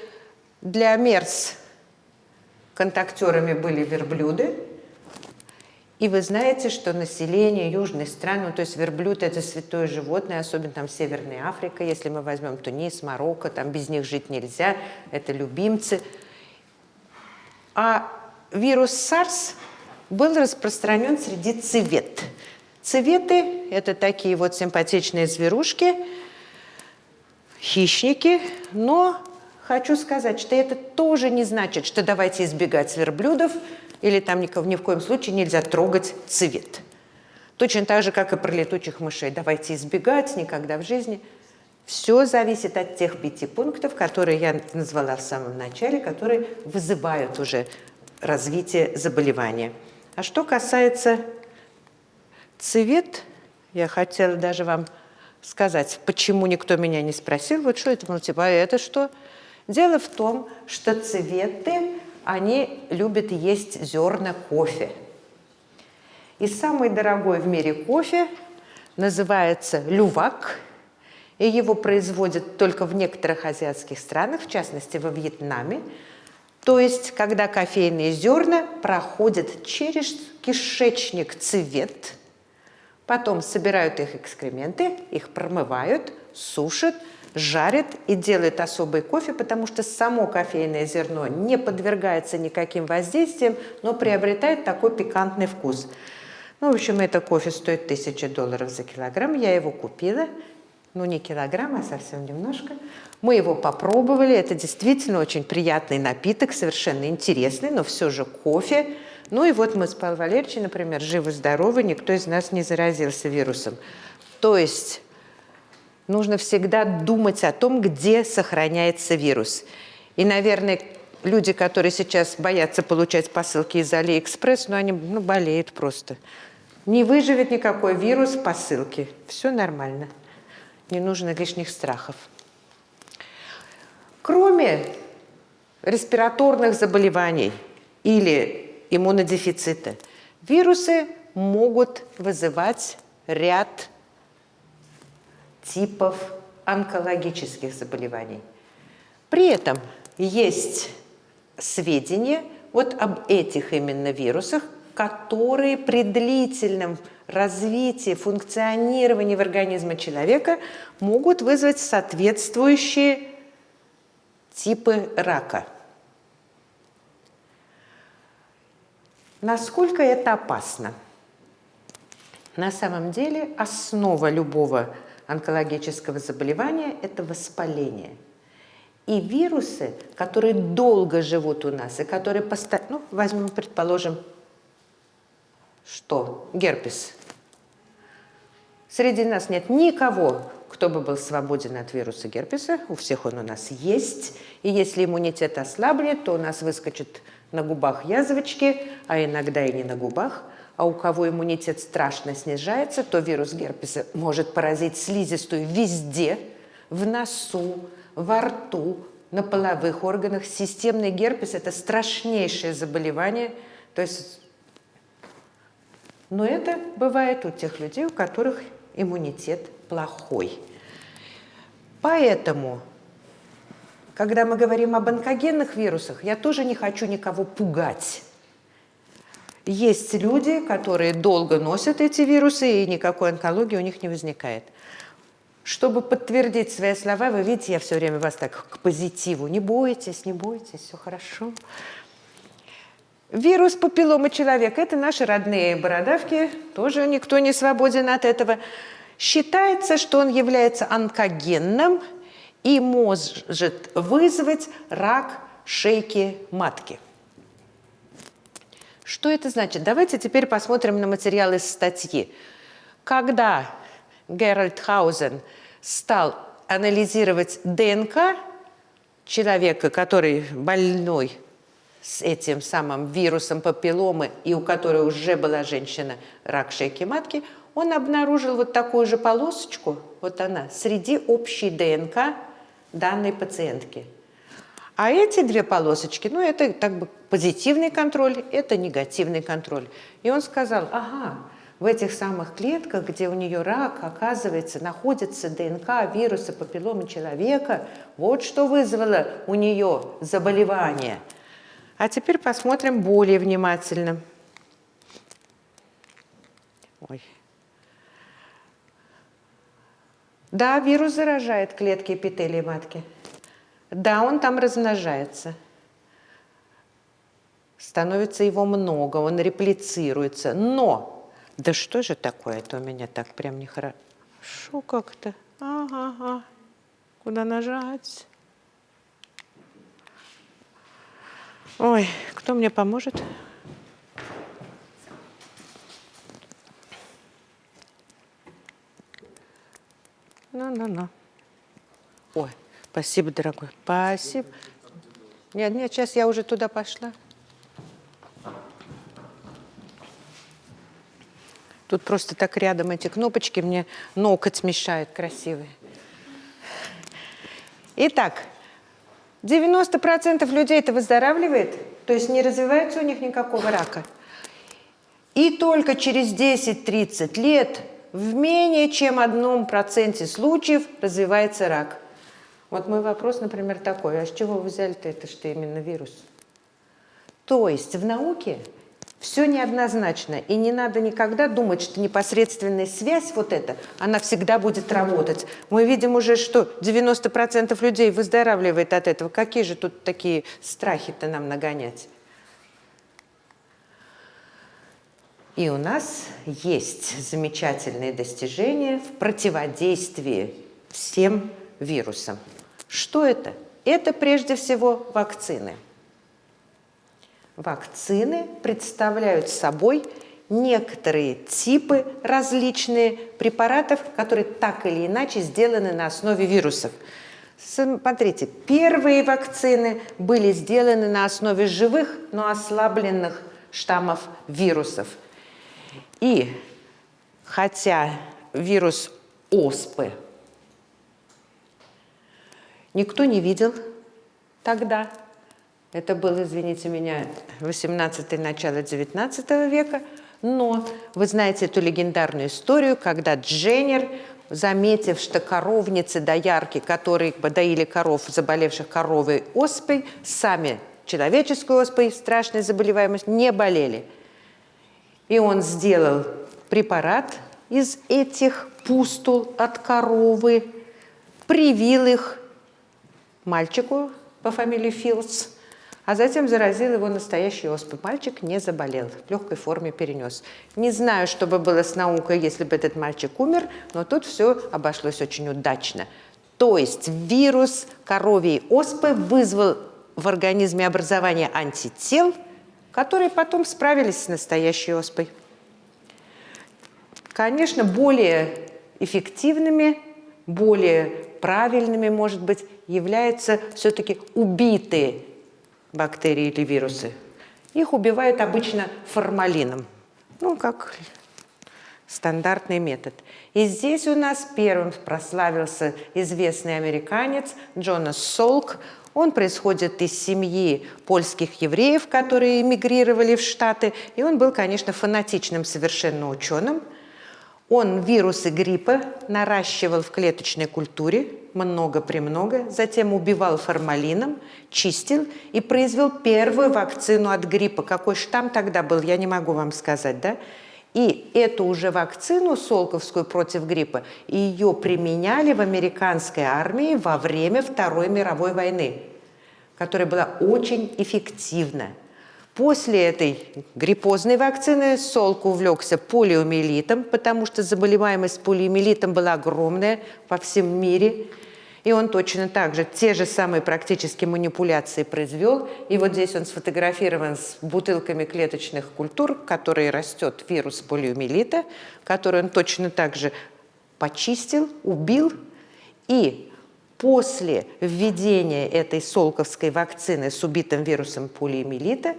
для МЕРС контактерами были верблюды, и вы знаете, что население южной страны, ну, то есть верблюд – это святое животное, особенно там Северная Африка, если мы возьмем Тунис, Марокко, там без них жить нельзя, это любимцы. А вирус SARS был распространен среди цвет. Цветы – это такие вот симпатичные зверушки, хищники, но хочу сказать, что это тоже не значит, что давайте избегать верблюдов – или там ни, в коем случае нельзя трогать цвет. Точно так же, как и про летучих мышей. Давайте избегать никогда в жизни. Все зависит от тех пяти пунктов, которые я назвала в самом начале, которые вызывают уже развитие заболевания. А что касается цвет, я хотела даже вам сказать, почему никто меня не спросил, вот что это, ну, типа, а это что? Дело в том, что цветы они любят есть зерна кофе. И самый дорогой в мире кофе называется лювак, и его производят только в некоторых азиатских странах, в частности во Вьетнаме. То есть, когда кофейные зерна проходят через кишечник цвет, потом собирают их экскременты, их промывают, сушат – жарит и делает особый кофе, потому что само кофейное зерно не подвергается никаким воздействиям, но приобретает такой пикантный вкус. Ну, в общем, это кофе стоит 1000 долларов за килограмм. Я его купила. Ну, не килограмм, а совсем немножко. Мы его попробовали. Это действительно очень приятный напиток, совершенно интересный, но все же кофе. Ну и вот мы с Павлом Валерьевичем, например, живы-здоровы, никто из нас не заразился вирусом. То есть нужно всегда думать о том, где сохраняется вирус. И, наверное, люди, которые сейчас боятся получать посылки из Алиэкспресс, ну, они ну, болеют просто. Не выживет никакой вирус в посылке. Все нормально. Не нужно лишних страхов. Кроме респираторных заболеваний или иммунодефицита, вирусы могут вызывать ряд типов онкологических заболеваний. При этом есть сведения вот об этих именно вирусах, которые при длительном развитии, функционировании в организме человека могут вызвать соответствующие типы рака. Насколько это опасно? На самом деле основа любого онкологического заболевания – это воспаление. И вирусы, которые долго живут у нас, и которые постоянно, ну, возьмем, предположим, что? Герпес. Среди нас нет никого, кто бы был свободен от вируса герпеса. У всех он у нас есть. И если иммунитет ослаблет, то у нас выскочит на губах язвочки, а иногда и не на губах – а у кого иммунитет страшно снижается, то вирус герпеса может поразить слизистую везде, в носу, во рту, на половых органах. Системный герпес – это страшнейшее заболевание. То есть, но это бывает у тех людей, у которых иммунитет плохой. Поэтому, когда мы говорим об онкогенных вирусах, я тоже не хочу никого пугать. Есть люди, которые долго носят эти вирусы, и никакой онкологии у них не возникает. Чтобы подтвердить свои слова, вы видите, я все время вас так к позитиву. Не бойтесь, не бойтесь, все хорошо. Вирус папилломы человека – это наши родные бородавки, тоже никто не свободен от этого. Считается, что он является онкогенным, и может вызвать рак шейки матки. Что это значит? Давайте теперь посмотрим на материал из статьи. Когда Геральд Хаузен стал анализировать ДНК человека, который больной с этим самым вирусом папилломы и у которой уже была женщина рак шейки матки, он обнаружил вот такую же полосочку, вот она, среди общей ДНК данной пациентки. А эти две полосочки, ну это так бы позитивный контроль, это негативный контроль. И он сказал, ага, в этих самых клетках, где у нее рак, оказывается, находится ДНК вируса папилломы человека. Вот что вызвало у нее заболевание. А теперь посмотрим более внимательно. Ой. Да, вирус заражает клетки эпителия матки. Да, он там размножается. Становится его много, он реплицируется. Но да что же такое? Это у меня так прям нехорошо как-то. Ага, ага. Куда нажать? Ой, кто мне поможет? Ну-ну-ну. Ой, спасибо, дорогой. Спасибо. Нет, нет, сейчас я уже туда пошла. Тут просто так рядом эти кнопочки, мне ноготь мешает красивый. Итак, 90% людей это выздоравливает, то есть не развивается у них никакого рака. И только через 10-30 лет в менее чем одном проценте случаев развивается рак. Вот мой вопрос, например, такой, а с чего вы взяли-то это, что именно вирус? То есть в науке все неоднозначно, и не надо никогда думать, что непосредственная связь вот эта, она всегда будет работать. Мы видим уже, что 90% людей выздоравливает от этого. Какие же тут такие страхи-то нам нагонять? И у нас есть замечательные достижения в противодействии всем вирусам. Что это? Это прежде всего вакцины. Вакцины представляют собой некоторые типы различные препаратов, которые так или иначе сделаны на основе вирусов. Смотрите, первые вакцины были сделаны на основе живых, но ослабленных штаммов вирусов. И хотя вирус оспы никто не видел тогда, это был, извините меня, 18 начало 19 века. Но вы знаете эту легендарную историю, когда Дженнер, заметив, что коровницы доярки, которые доили коров, заболевших коровой оспой, сами человеческой оспой, страшной заболеваемость, не болели. И он сделал препарат из этих пустул от коровы, привил их мальчику по фамилии Филдс, а затем заразил его настоящей оспой. Мальчик не заболел, в легкой форме перенес. Не знаю, что бы было с наукой, если бы этот мальчик умер, но тут все обошлось очень удачно. То есть вирус коровьей оспы вызвал в организме образование антител, которые потом справились с настоящей оспой. Конечно, более эффективными, более правильными, может быть, являются все-таки убитые бактерии или вирусы. Их убивают обычно формалином, ну, как стандартный метод. И здесь у нас первым прославился известный американец Джонас Солк. Он происходит из семьи польских евреев, которые эмигрировали в Штаты. И он был, конечно, фанатичным совершенно ученым – он вирусы гриппа наращивал в клеточной культуре много-премного, затем убивал формалином, чистил и произвел первую вакцину от гриппа. Какой штамм тогда был, я не могу вам сказать, да? И эту уже вакцину Солковскую против гриппа, ее применяли в американской армии во время Второй мировой войны, которая была очень эффективна. После этой гриппозной вакцины Солк увлекся полиомиелитом, потому что заболеваемость полиомиелитом была огромная во всем мире. И он точно так же те же самые практически манипуляции произвел. И вот здесь он сфотографирован с бутылками клеточных культур, в которой растет вирус полиомиелита, который он точно так же почистил, убил. И после введения этой солковской вакцины с убитым вирусом полиомиелита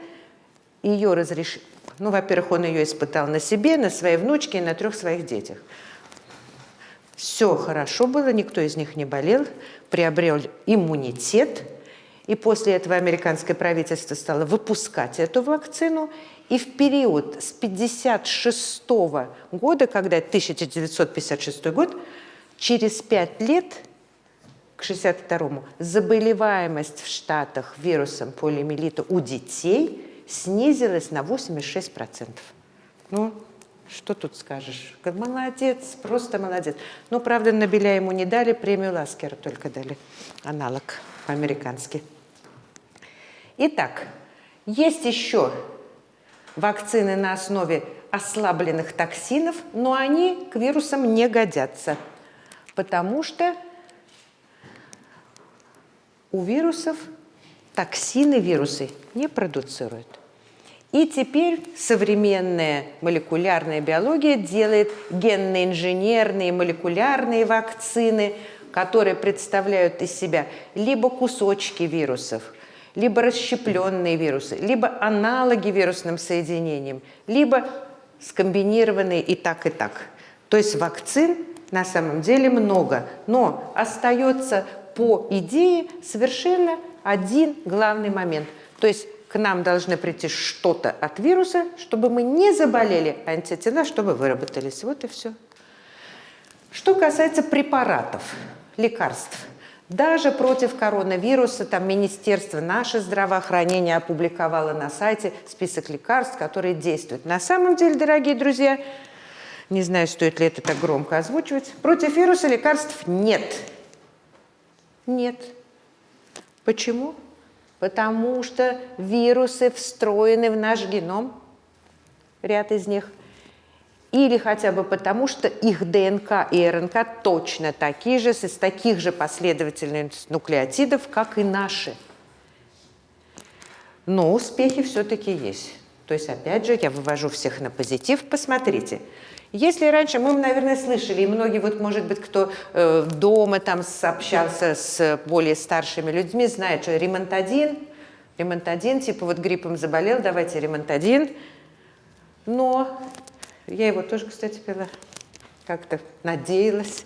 ее разрешили, ну, во-первых, он ее испытал на себе, на своей внучке и на трех своих детях. Все хорошо было, никто из них не болел, приобрел иммунитет. И после этого американское правительство стало выпускать эту вакцину. И в период с 1956 года, когда 1956 год, через пять лет, к 62 заболеваемость в Штатах вирусом полиомиелита у детей снизилась на 86%. Ну, что тут скажешь? Молодец, просто молодец. Ну, правда, Нобеля ему не дали, премию Ласкера только дали, аналог по-американски. Итак, есть еще вакцины на основе ослабленных токсинов, но они к вирусам не годятся, потому что у вирусов токсины вирусы не продуцируют. И теперь современная молекулярная биология делает генно-инженерные молекулярные вакцины, которые представляют из себя либо кусочки вирусов, либо расщепленные вирусы, либо аналоги вирусным соединениям, либо скомбинированные и так, и так. То есть вакцин на самом деле много, но остается по идее совершенно один главный момент. То есть к нам должны прийти что-то от вируса, чтобы мы не заболели, а антитела, чтобы выработались. Вот и все. Что касается препаратов, лекарств, даже против коронавируса там Министерство наше здравоохранение опубликовало на сайте список лекарств, которые действуют. На самом деле, дорогие друзья, не знаю, стоит ли это так громко озвучивать, против вируса лекарств нет. Нет. Почему? Потому что вирусы встроены в наш геном, ряд из них, или хотя бы потому, что их ДНК и РНК точно такие же, из таких же последовательных нуклеотидов, как и наши. Но успехи все-таки есть. То есть, опять же, я вывожу всех на позитив. Посмотрите, если раньше, мы, наверное, слышали, и многие, вот, может быть, кто э, дома там общался с более старшими людьми, знает, что ремонтадин, ремонтадин, типа вот гриппом заболел, давайте ремонтадин. Но я его тоже, кстати, пила, как-то надеялась.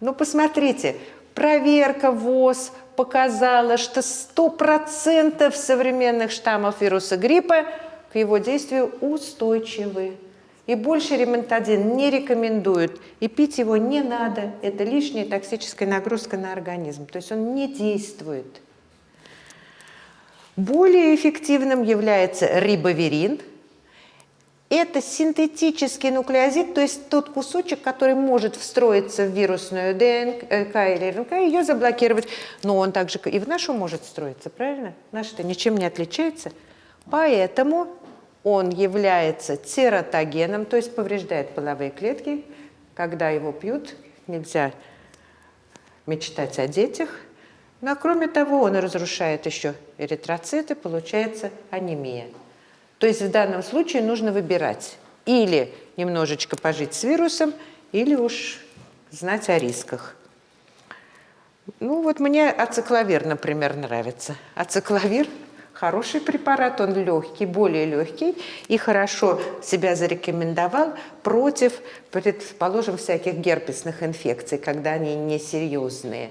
Ну, посмотрите, проверка ВОЗ показала, что 100% современных штаммов вируса гриппа к его действию устойчивы. И больше ремонтадин не рекомендуют. И пить его не надо. Это лишняя токсическая нагрузка на организм. То есть он не действует. Более эффективным является рибоверин. Это синтетический нуклеозид, то есть тот кусочек, который может встроиться в вирусную ДНК или РНК, ее заблокировать. Но он также и в нашу может встроиться, правильно? Наш-то ничем не отличается. Поэтому он является тератогеном, то есть повреждает половые клетки. Когда его пьют, нельзя мечтать о детях. Но кроме того, он разрушает еще эритроциты, получается анемия. То есть в данном случае нужно выбирать или немножечко пожить с вирусом, или уж знать о рисках. Ну вот мне ацикловир, например, нравится. Ацикловир хороший препарат, он легкий, более легкий и хорошо себя зарекомендовал против, предположим, всяких герпесных инфекций, когда они несерьезные.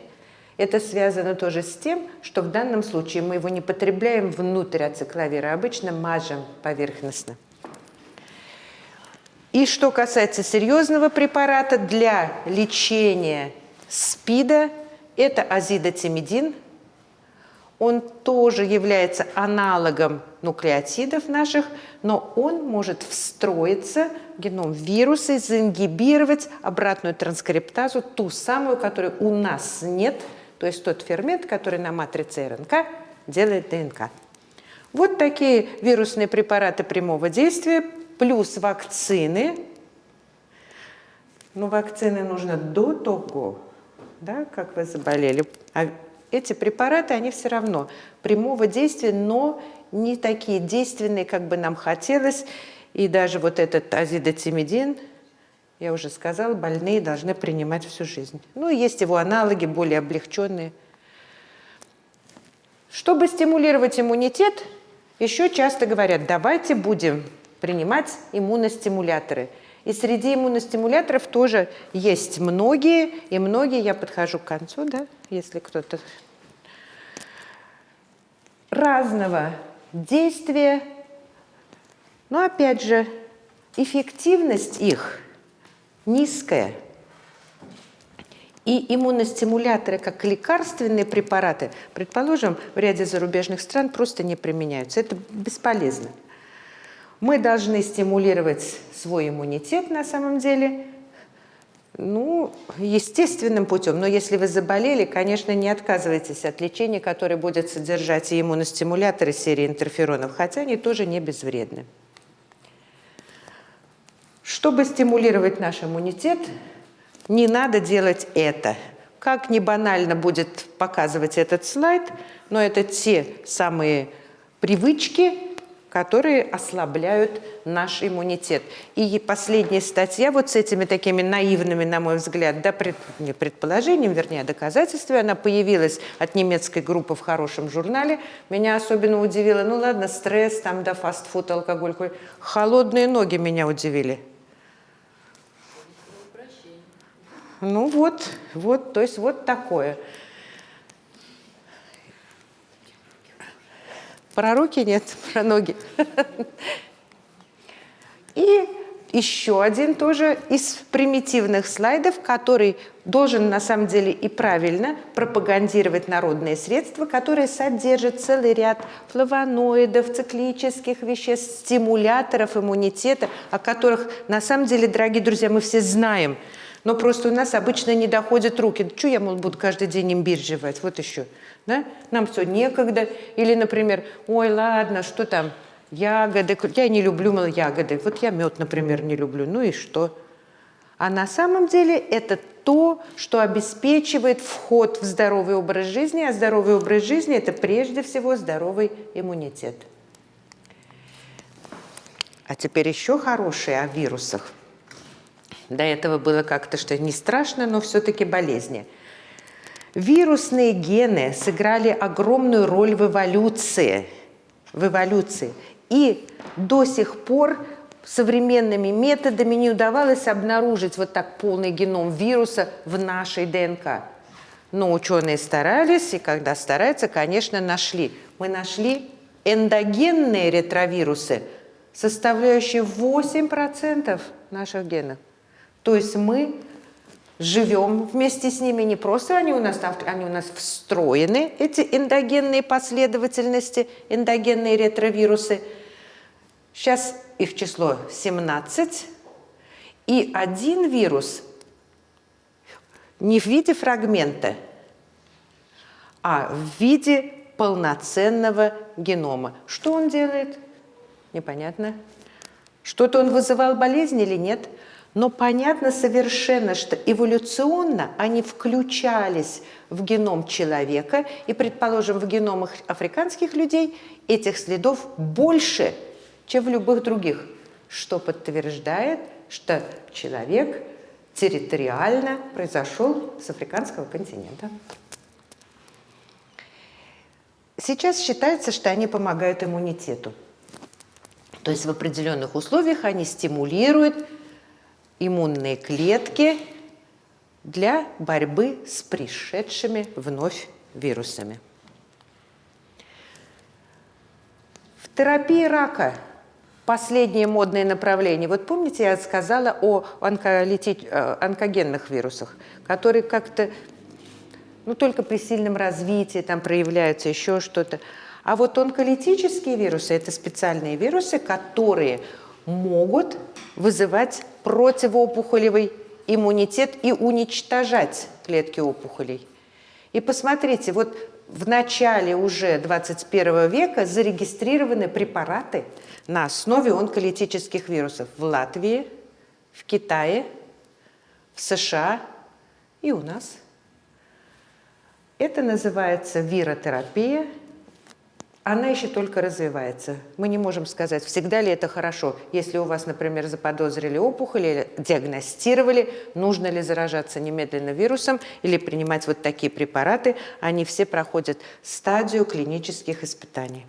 Это связано тоже с тем, что в данном случае мы его не потребляем внутрь ацикловира, обычно мажем поверхностно. И что касается серьезного препарата для лечения СПИДа, это азидотимидин – он тоже является аналогом нуклеотидов наших, но он может встроиться в геном вируса и заингибировать обратную транскриптазу, ту самую, которой у нас нет, то есть тот фермент, который на матрице РНК делает ДНК. Вот такие вирусные препараты прямого действия, плюс вакцины. Но вакцины нужно до того, да, как вы заболели. Эти препараты, они все равно прямого действия, но не такие действенные, как бы нам хотелось. И даже вот этот азидотимидин, я уже сказала, больные должны принимать всю жизнь. Ну, есть его аналоги, более облегченные. Чтобы стимулировать иммунитет, еще часто говорят, давайте будем принимать иммуностимуляторы. И среди иммуностимуляторов тоже есть многие, и многие, я подхожу к концу, да, если кто-то разного действия, но опять же, эффективность их низкая. И иммуностимуляторы, как лекарственные препараты, предположим, в ряде зарубежных стран просто не применяются. Это бесполезно. Мы должны стимулировать свой иммунитет на самом деле, ну, естественным путем. Но если вы заболели, конечно, не отказывайтесь от лечения, которое будет содержать и иммуностимуляторы серии интерферонов, хотя они тоже не безвредны. Чтобы стимулировать наш иммунитет, не надо делать это. Как не банально будет показывать этот слайд, но это те самые привычки, которые ослабляют наш иммунитет. И последняя статья вот с этими такими наивными, на мой взгляд, да, пред, не предположением, вернее, доказательствами, она появилась от немецкой группы в хорошем журнале. Меня особенно удивило, ну ладно, стресс, там, да, фастфуд, алкоголь, холодные ноги меня удивили. Ну вот, вот, то есть вот такое. Про руки нет, [laughs] про ноги. И еще один тоже из примитивных слайдов, который должен на самом деле и правильно пропагандировать народные средства, которые содержат целый ряд флавоноидов, циклических веществ, стимуляторов иммунитета, о которых на самом деле, дорогие друзья, мы все знаем – но просто у нас обычно не доходят руки. Что я, мол, буду каждый день имбирь жевать? Вот еще. Да? Нам все некогда. Или, например, ой, ладно, что там, ягоды. Я не люблю, мол, ягоды. Вот я мед, например, не люблю. Ну и что? А на самом деле это то, что обеспечивает вход в здоровый образ жизни, а здоровый образ жизни – это прежде всего здоровый иммунитет. А теперь еще хорошие о вирусах – до этого было как-то что не страшно, но все-таки болезни. Вирусные гены сыграли огромную роль в эволюции. В эволюции. И до сих пор современными методами не удавалось обнаружить вот так полный геном вируса в нашей ДНК. Но ученые старались, и когда стараются, конечно, нашли. Мы нашли эндогенные ретровирусы, составляющие 8% наших генов. То есть мы живем вместе с ними, не просто они у нас, они у нас встроены, эти эндогенные последовательности, эндогенные ретровирусы. Сейчас их число 17, и один вирус не в виде фрагмента, а в виде полноценного генома. Что он делает? Непонятно. Что-то он вызывал болезнь или нет? Но понятно совершенно, что эволюционно они включались в геном человека, и, предположим, в геномах африканских людей этих следов больше, чем в любых других, что подтверждает, что человек территориально произошел с африканского континента. Сейчас считается, что они помогают иммунитету. То есть в определенных условиях они стимулируют иммунные клетки для борьбы с пришедшими вновь вирусами. В терапии рака последнее модное направление. Вот помните, я сказала о. Э, онкогенных вирусах, которые как-то, ну, только при сильном развитии там проявляются еще что-то. А вот онколитические вирусы – это специальные вирусы, которые могут вызывать противоопухолевый иммунитет и уничтожать клетки опухолей. И посмотрите, вот в начале уже 21 века зарегистрированы препараты на основе онколитических вирусов в Латвии, в Китае, в США и у нас. Это называется виротерапия. Она еще только развивается. Мы не можем сказать, всегда ли это хорошо. Если у вас, например, заподозрили опухоль или диагностировали, нужно ли заражаться немедленно вирусом или принимать вот такие препараты, они все проходят стадию клинических испытаний.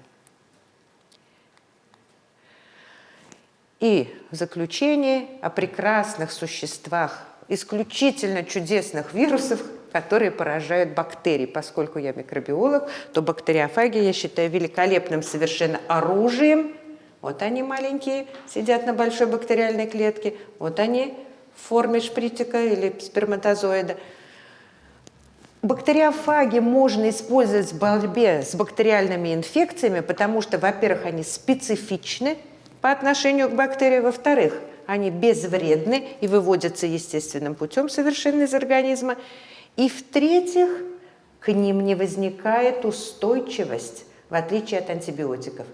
И в заключение о прекрасных существах, исключительно чудесных вирусах, которые поражают бактерии. Поскольку я микробиолог, то бактериофаги я считаю великолепным совершенно оружием. Вот они маленькие, сидят на большой бактериальной клетке. Вот они в форме шпритика или сперматозоида. Бактериофаги можно использовать в борьбе с бактериальными инфекциями, потому что, во-первых, они специфичны по отношению к бактерии, во-вторых, они безвредны и выводятся естественным путем совершенно из организма. И в-третьих, к ним не возникает устойчивость, в отличие от антибиотиков.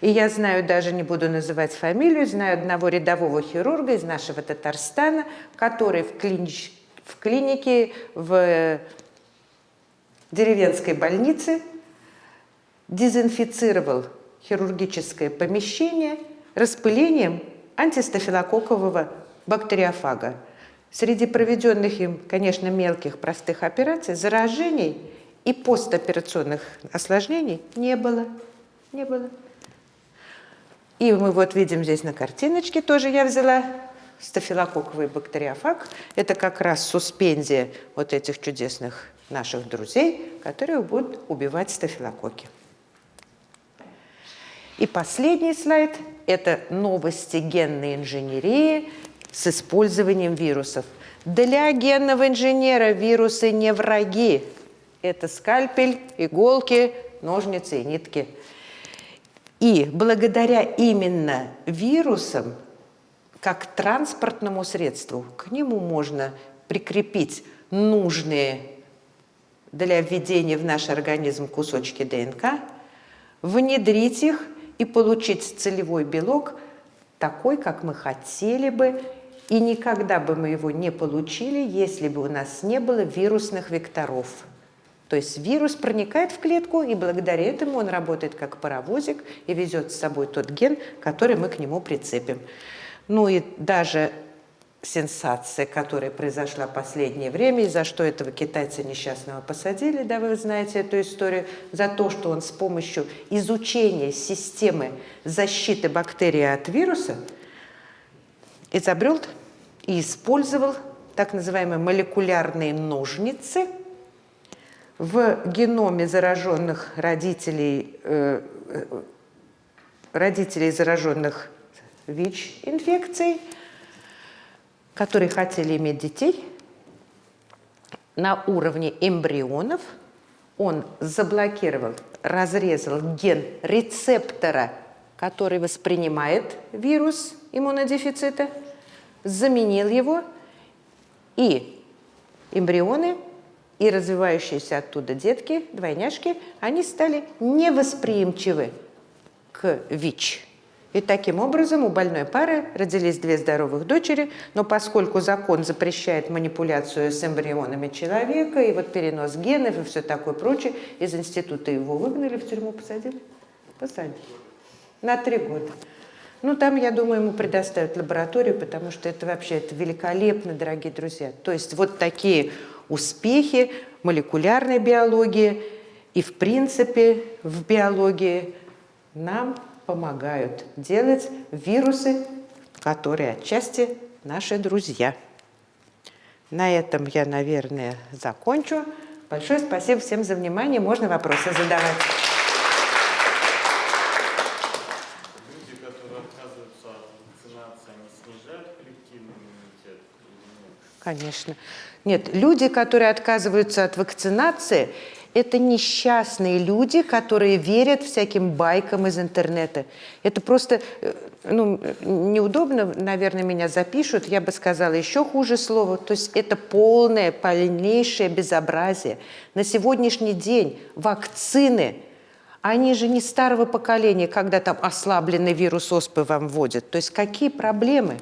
И я знаю, даже не буду называть фамилию, знаю одного рядового хирурга из нашего Татарстана, который в, клинич... в клинике в деревенской больнице дезинфицировал хирургическое помещение распылением антистафилококкового бактериофага. Среди проведенных им, конечно, мелких простых операций заражений и постоперационных осложнений не было. Не было. И мы вот видим здесь на картиночке, тоже я взяла стафилококковый бактериофаг. Это как раз суспензия вот этих чудесных наших друзей, которые будут убивать стафилококки. И последний слайд – это новости генной инженерии – с использованием вирусов. Для генного инженера вирусы не враги. Это скальпель, иголки, ножницы и нитки. И благодаря именно вирусам, как транспортному средству, к нему можно прикрепить нужные для введения в наш организм кусочки ДНК, внедрить их и получить целевой белок такой, как мы хотели бы, и никогда бы мы его не получили, если бы у нас не было вирусных векторов. То есть вирус проникает в клетку, и благодаря этому он работает как паровозик и везет с собой тот ген, который мы к нему прицепим. Ну и даже сенсация, которая произошла в последнее время, и за что этого китайца несчастного посадили, да, вы знаете эту историю, за то, что он с помощью изучения системы защиты бактерий от вируса – изобрел и использовал так называемые молекулярные ножницы в геноме зараженных родителей, э, э родителей зараженных ВИЧ-инфекцией, которые хотели иметь детей, на уровне эмбрионов. Он заблокировал, разрезал ген рецептора, который воспринимает вирус иммунодефицита, заменил его, и эмбрионы, и развивающиеся оттуда детки, двойняшки, они стали невосприимчивы к ВИЧ. И таким образом у больной пары родились две здоровых дочери, но поскольку закон запрещает манипуляцию с эмбрионами человека, и вот перенос генов и все такое прочее, из института его выгнали, в тюрьму посадили? Посадили. На три года. Ну, там, я думаю, ему предоставят лабораторию, потому что это вообще это великолепно, дорогие друзья. То есть вот такие успехи молекулярной биологии и, в принципе, в биологии нам помогают делать вирусы, которые отчасти наши друзья. На этом я, наверное, закончу. Большое спасибо всем за внимание. Можно вопросы задавать. Конечно. Нет, люди, которые отказываются от вакцинации, это несчастные люди, которые верят всяким байкам из интернета. Это просто, э, ну, неудобно, наверное, меня запишут, я бы сказала еще хуже слово. То есть это полное, полнейшее безобразие. На сегодняшний день вакцины, они же не старого поколения, когда там ослабленный вирус оспы вам вводят. То есть какие проблемы?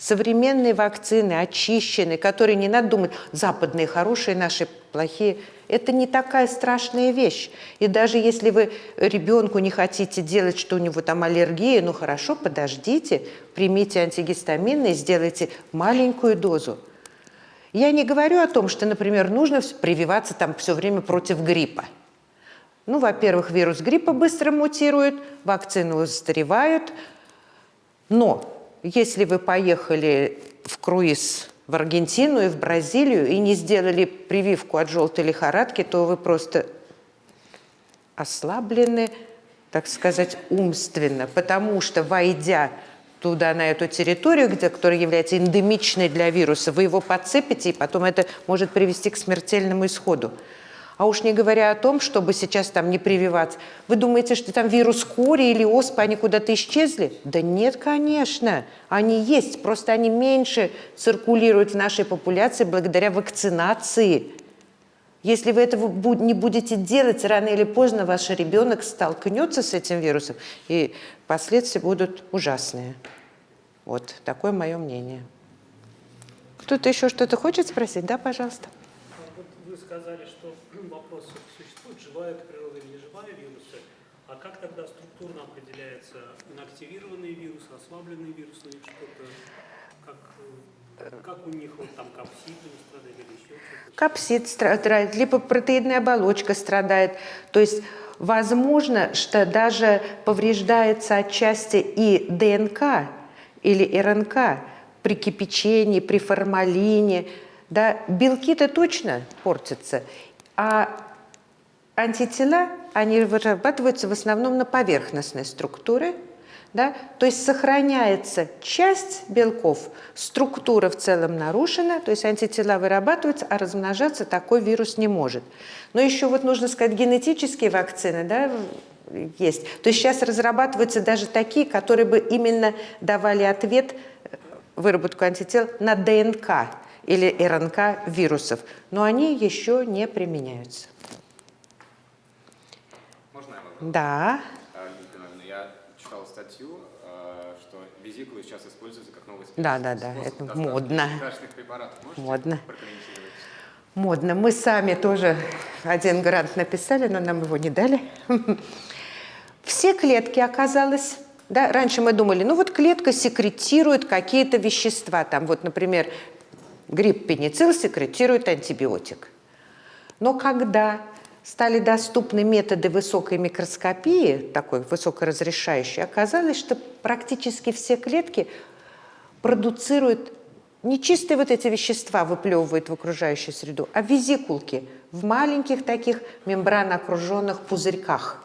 Современные вакцины, очищенные, которые не надо думать, западные хорошие, наши плохие. Это не такая страшная вещь. И даже если вы ребенку не хотите делать, что у него там аллергия, ну хорошо, подождите, примите антигистаминные, сделайте маленькую дозу. Я не говорю о том, что, например, нужно прививаться там все время против гриппа. Ну, во-первых, вирус гриппа быстро мутирует, вакцины устаревают. Но если вы поехали в круиз в Аргентину и в Бразилию и не сделали прививку от желтой лихорадки, то вы просто ослаблены, так сказать, умственно, потому что, войдя туда, на эту территорию, где, которая является эндемичной для вируса, вы его подцепите, и потом это может привести к смертельному исходу. А уж не говоря о том, чтобы сейчас там не прививаться. Вы думаете, что там вирус кори или оспа, они куда-то исчезли? Да нет, конечно. Они есть, просто они меньше циркулируют в нашей популяции благодаря вакцинации. Если вы этого не будете делать, рано или поздно ваш ребенок столкнется с этим вирусом, и последствия будут ужасные. Вот такое мое мнение. Кто-то еще что-то хочет спросить? Да, пожалуйста.
Сказали, что [clears throat] вопрос, существует живая природа или неживая вирусы, а как тогда структурно определяется инактивированный вирус, ослабленный вирус, или что-то, как, э, как у них вот там капсид не страдает или еще что-то?
Капсид страдает, либо протеидная оболочка страдает. То есть возможно, что даже повреждается отчасти и ДНК или РНК при кипячении, при формалине. Да? Белки-то точно портятся. А антитела, они вырабатываются в основном на поверхностной структуре, да? То есть сохраняется часть белков, структура в целом нарушена, то есть антитела вырабатываются, а размножаться такой вирус не может. Но еще вот нужно сказать, генетические вакцины да, есть. То есть сейчас разрабатываются даже такие, которые бы именно давали ответ, э, выработку антител на ДНК или РНК вирусов, но они еще не применяются.
Можно я вопрос?
Да.
А, Я читал статью, а, что визикулы сейчас используются как новый
Да, да, да,
способ
это модно. Модно. Модно. Мы сами тоже один грант написали, но нам его не дали. Все клетки оказалось, да, раньше мы думали, ну вот клетка секретирует какие-то вещества, там вот, например, грипп пеницилл секретирует антибиотик. Но когда стали доступны методы высокой микроскопии, такой высокоразрешающей, оказалось, что практически все клетки продуцируют не чистые вот эти вещества выплевывают в окружающую среду, а визикулки в маленьких таких мембрано окруженных пузырьках.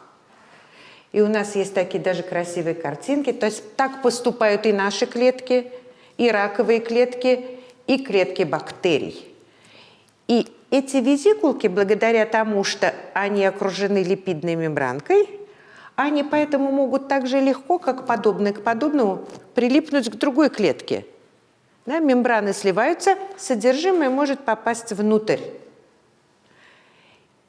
И у нас есть такие даже красивые картинки. То есть так поступают и наши клетки, и раковые клетки, и клетки бактерий. И эти визикулки, благодаря тому, что они окружены липидной мембранкой, они поэтому могут так же легко, как подобное к подобному, прилипнуть к другой клетке. Да, мембраны сливаются, содержимое может попасть внутрь.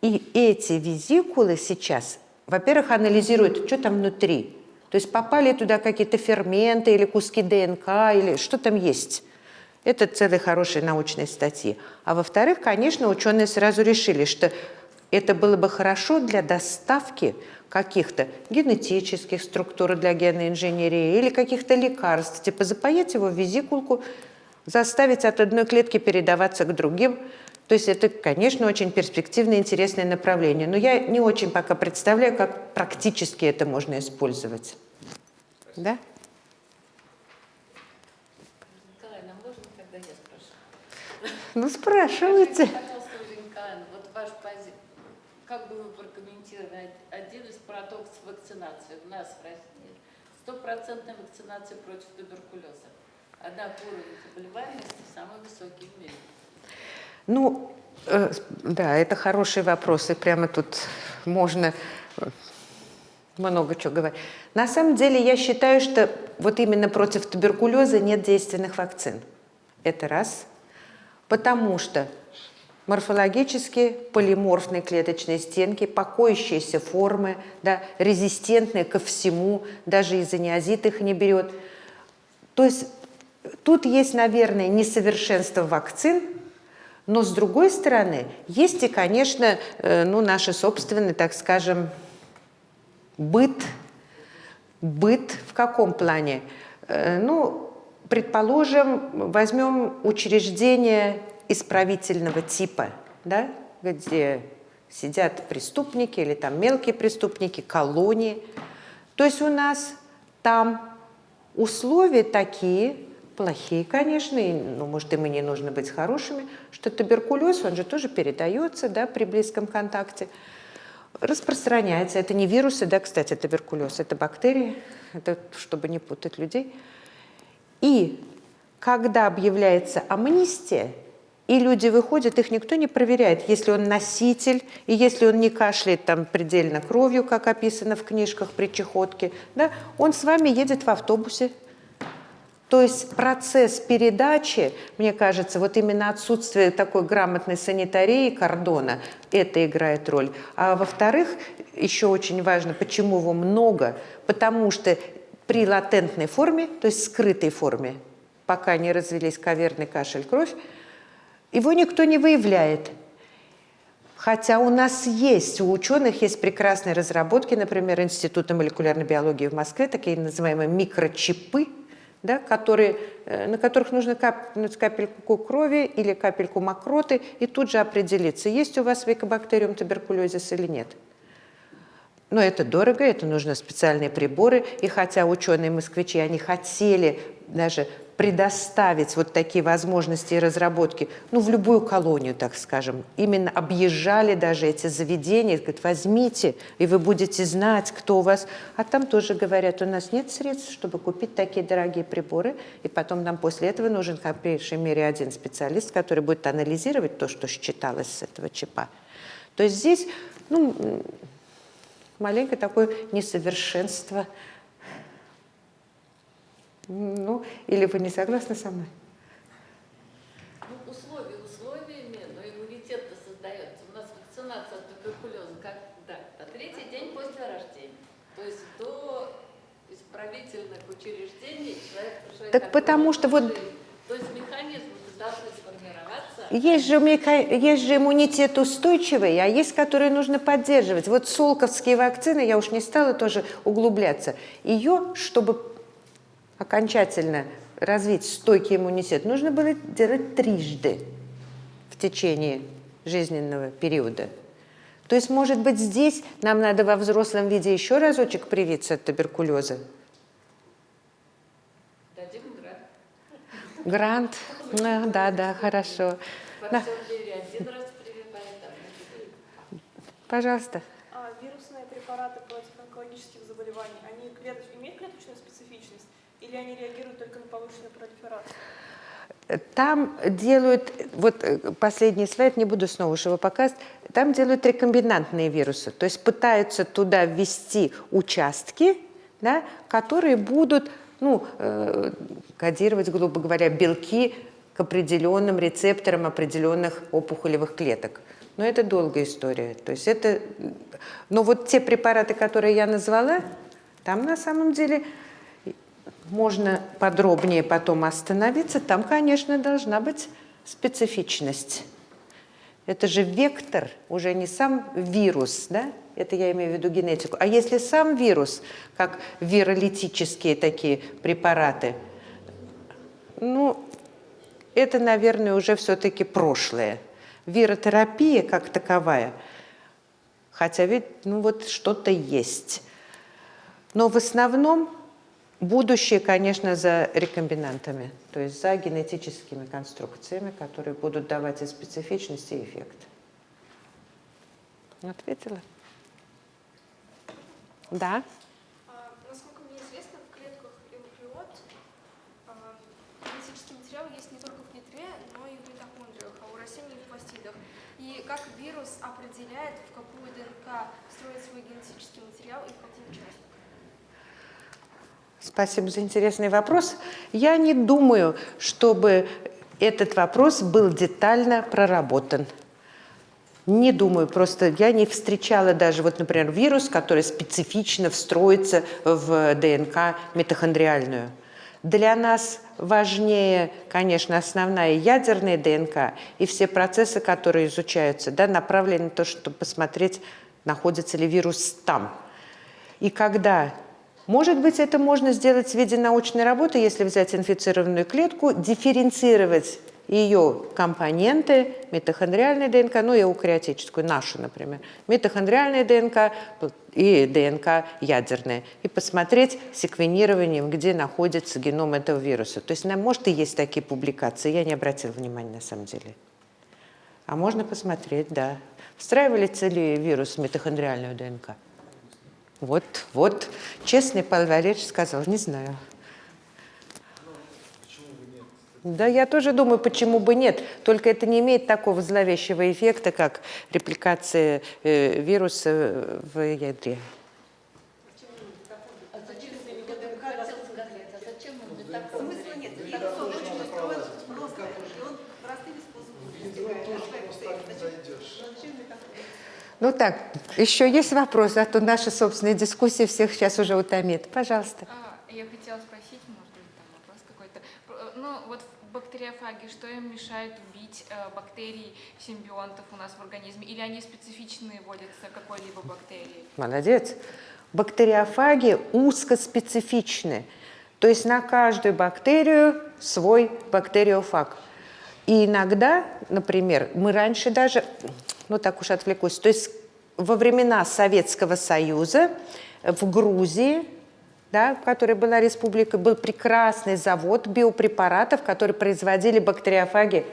И эти визикулы сейчас, во-первых, анализируют, что там внутри. То есть попали туда какие-то ферменты или куски ДНК, или что там есть. Это целые хорошие научные статьи. А во-вторых, конечно, ученые сразу решили, что это было бы хорошо для доставки каких-то генетических структур для генной инженерии или каких-то лекарств, типа запаять его в визикулку, заставить от одной клетки передаваться к другим. То есть это, конечно, очень перспективное, интересное направление. Но я не очень пока представляю, как практически это можно использовать. Да? Ну, спрашивайте.
Вот ваш пози... как бы вы прокомментировали один из парадоксов вакцинации у нас в России? Стопроцентная вакцинация против туберкулеза. Однако уровень заболеваемости самый высокий в мире.
Ну, э, да, это хороший вопрос, и прямо тут можно э, много чего говорить. На самом деле я считаю, что вот именно против туберкулеза нет действенных вакцин. Это раз – потому что морфологически полиморфные клеточные стенки, покоящиеся формы, да, резистентные ко всему, даже изониазид их не берет. То есть Тут есть, наверное, несовершенство вакцин, но с другой стороны, есть и, конечно, э, ну, наши собственные, так скажем, быт. Быт в каком плане? Э, ну, предположим, возьмем учреждение исправительного типа, да, где сидят преступники или там мелкие преступники, колонии. То есть у нас там условия такие, плохие, конечно, и, ну, может, им и не нужно быть хорошими, что туберкулез, он же тоже передается да, при близком контакте, распространяется. Это не вирусы, да, кстати, туберкулез, это бактерии, это чтобы не путать людей. И когда объявляется амнистия, и люди выходят, их никто не проверяет, если он носитель, и если он не кашляет там предельно кровью, как описано в книжках при чехотке, да, он с вами едет в автобусе. То есть процесс передачи, мне кажется, вот именно отсутствие такой грамотной санитарии кордона, это играет роль. А во-вторых, еще очень важно, почему его много, потому что при латентной форме, то есть скрытой форме, пока не развелись каверный кашель, кровь, его никто не выявляет. Хотя у нас есть, у ученых есть прекрасные разработки, например, Института молекулярной биологии в Москве, такие называемые микрочипы, да, которые, э, на которых нужно капнуть капельку крови или капельку мокроты и тут же определиться, есть у вас векобактериум туберкулезис или нет. Но это дорого, это нужны специальные приборы. И хотя ученые-москвичи, они хотели даже предоставить вот такие возможности и разработки, ну, в любую колонию, так скажем. Именно объезжали даже эти заведения, говорят, возьмите, и вы будете знать, кто у вас. А там тоже говорят, у нас нет средств, чтобы купить такие дорогие приборы, и потом нам после этого нужен, по меньшей мере, один специалист, который будет анализировать то, что считалось с этого чипа. То есть здесь, ну, маленькое такое несовершенство ну, или вы не согласны со мной?
Ну, условия условиями, но иммунитет-то создается. У нас вакцинация от туберкулеза когда? На третий день после рождения. То есть до исправительных учреждений человек...
Так потому что вот...
То есть механизмы должны.
Есть же, есть же иммунитет устойчивый, а есть, который нужно поддерживать. Вот солковские вакцины, я уж не стала тоже углубляться, ее, чтобы окончательно развить стойкий иммунитет, нужно было делать трижды в течение жизненного периода. То есть, может быть, здесь нам надо во взрослом виде еще разочек привиться от туберкулеза?
Дадим грант.
Грант? Ну, да, да, хорошо. Да.
Один раз прививаем, там,
Пожалуйста.
А вирусные препараты против онкологических заболеваний, они клеточ... имеют клеточную специфичность или они реагируют только на повышенную пролиферацию?
Там делают, вот э, последний слайд, не буду снова уж его показывать, там делают рекомбинантные вирусы, то есть пытаются туда ввести участки, да, которые будут ну, э, кодировать, грубо говоря, белки к определенным рецепторам определенных опухолевых клеток. Но это долгая история. То есть это, но вот те препараты, которые я назвала, там на самом деле можно подробнее потом остановиться. Там, конечно, должна быть специфичность. Это же вектор, уже не сам вирус, да? Это я имею в виду генетику. А если сам вирус, как виролитические такие препараты, ну, это, наверное, уже все-таки прошлое. Виротерапия как таковая, хотя ведь, ну вот что-то есть. Но в основном будущее, конечно, за рекомбинантами, то есть за генетическими конструкциями, которые будут давать и специфичность, и эффект. Ответила? Да?
А, насколько мне известно, в клетках эвакриот а, генетический материал есть не только в нитре, но и в митохондриях, а у растений и в пластидах. И как вирус определяет, в какую ДНК строит свой генетический материал и в какую часть?
Спасибо за интересный вопрос. Я не думаю, чтобы этот вопрос был детально проработан. Не думаю, просто я не встречала даже, вот, например, вирус, который специфично встроится в ДНК митохондриальную. Для нас важнее, конечно, основная ядерная ДНК и все процессы, которые изучаются, да, направлены на то, чтобы посмотреть, находится ли вирус там. И когда может быть, это можно сделать в виде научной работы, если взять инфицированную клетку, дифференцировать ее компоненты, митохондриальная ДНК, ну и эукариотическую, нашу, например, митохондриальная ДНК и ДНК ядерная, и посмотреть секвенированием, где находится геном этого вируса. То есть, может, и есть такие публикации, я не обратила внимания на самом деле. А можно посмотреть, да. Встраивается ли вирус в митохондриальную ДНК? Вот, вот, честный Павел Валерьевич сказал, не знаю. Да, я тоже думаю, почему бы нет. Только это не имеет такого зловещего эффекта, как репликация э, вируса в ядре.
А а так?
Ну так, еще есть вопросы, а то наша собственная дискуссия всех сейчас уже утомит. Пожалуйста.
А, Я хотела спросить, может быть, там вопрос какой-то. Про- Ну, вот в бактериофаге, что им мешает убить э, бактерий симбионтов у нас в организме? Или они специфичные вводятся какой-либо бактерии?
Молодец. Бактериофаги узкоспецифичны. То есть на каждую бактерию свой бактериофаг. И иногда, например, мы раньше даже, ну так уж отвлекусь, то есть во времена Советского Союза в Грузии, да, в которой была республика, был прекрасный завод биопрепаратов, которые производили бактериофаги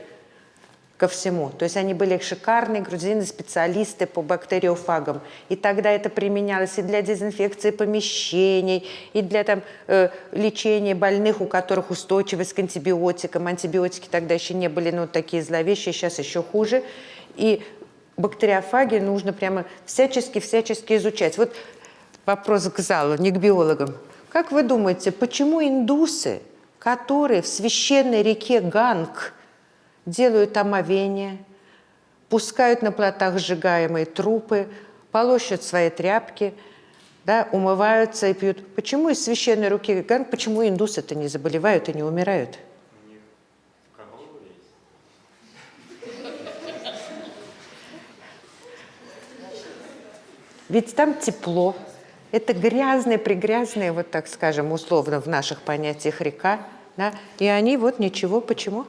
ко всему. То есть они были шикарные грузины, специалисты по бактериофагам. И тогда это применялось и для дезинфекции помещений, и для там, э, лечения больных, у которых устойчивость к антибиотикам. Антибиотики тогда еще не были ну, такие зловещие, сейчас еще хуже. И бактериофаги нужно прямо всячески-всячески изучать. Вот вопрос к залу, не к биологам. Как вы думаете, почему индусы, которые в священной реке Ганг делают омовение, пускают на плотах сжигаемые трупы, полощут свои тряпки, да, умываются и пьют. Почему из священной руки Ганг, почему индусы-то не заболевают и не умирают? Ведь там тепло. Это грязная, пригрязная, вот так скажем, условно в наших понятиях река. Да? И они вот ничего. Почему?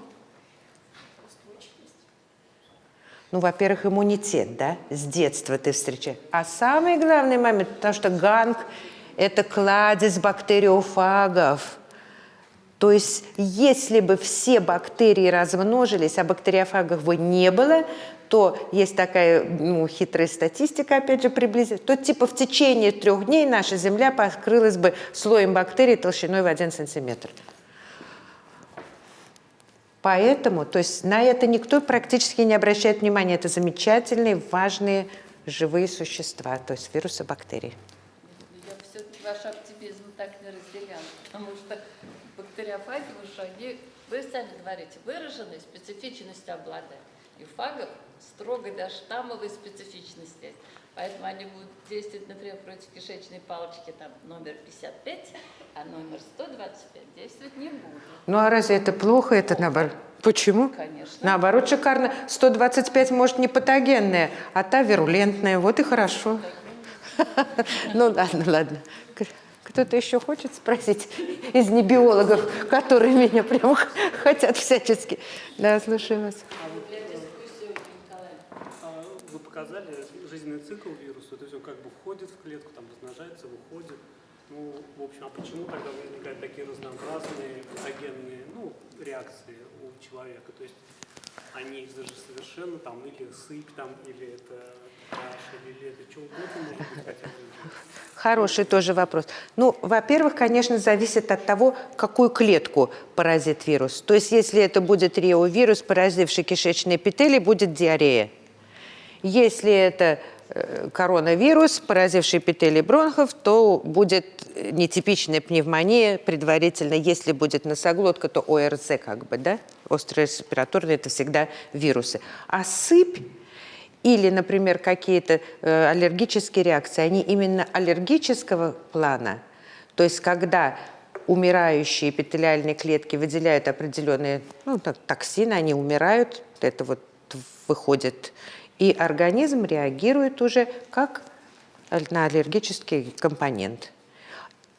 Ну, во-первых, иммунитет, да, с детства ты встречаешь. А самый главный момент, потому что ганг – это кладезь бактериофагов. То есть, если бы все бактерии размножились, а бактериофагов бы не было, то есть такая ну, хитрая статистика, опять же, приблизительно, то типа в течение трех дней наша Земля покрылась бы слоем бактерий толщиной в один сантиметр. Поэтому, то есть на это никто практически не обращает внимания. Это замечательные, важные живые существа, то есть вирусы, бактерии.
Я все-таки ваш оптимизм так не разделяла, потому что бактериофаги уже, они, вы сами говорите, выраженной специфичностью обладают. И фагов строгой до штаммовой специфичности. Поэтому они будут действовать, например, против кишечной палочки там, номер 55, а номер 125 действовать не будут.
Ну а разве это плохо? Это наоборот. Почему?
Конечно.
Наоборот, шикарно. 125 может не патогенная, а та вирулентная. Вот и хорошо. [laughs] Ну ладно, ладно. Кто-то еще хочет спросить из небиологов, которые меня прям [laughs] хотят всячески. Да, слушаю вас.
А показали жизненный цикл вируса, то есть он как бы входит в клетку, там размножается, выходит. Ну, в общем, а почему тогда возникают такие разнообразные патогенные ну, реакции у человека? То есть они же совершенно там или сыпь там, или это кашель, или это что угодно может быть.
Хороший тоже вопрос. Ну, во-первых, конечно, зависит от того, какую клетку поразит вирус. То есть, если это будет реовирус, поразивший кишечные эпители, будет диарея. Если это э, коронавирус, поразивший эпители бронхов, то будет нетипичная пневмония предварительно. Если будет носоглотка, то ОРЗ как бы, да? Острые респираторные – это всегда вирусы. А сыпь или, например, какие-то э, аллергические реакции, они именно аллергического плана. То есть когда умирающие эпителиальные клетки выделяют определенные ну, так, токсины, они умирают, это вот выходит, и организм реагирует уже как на аллергический компонент.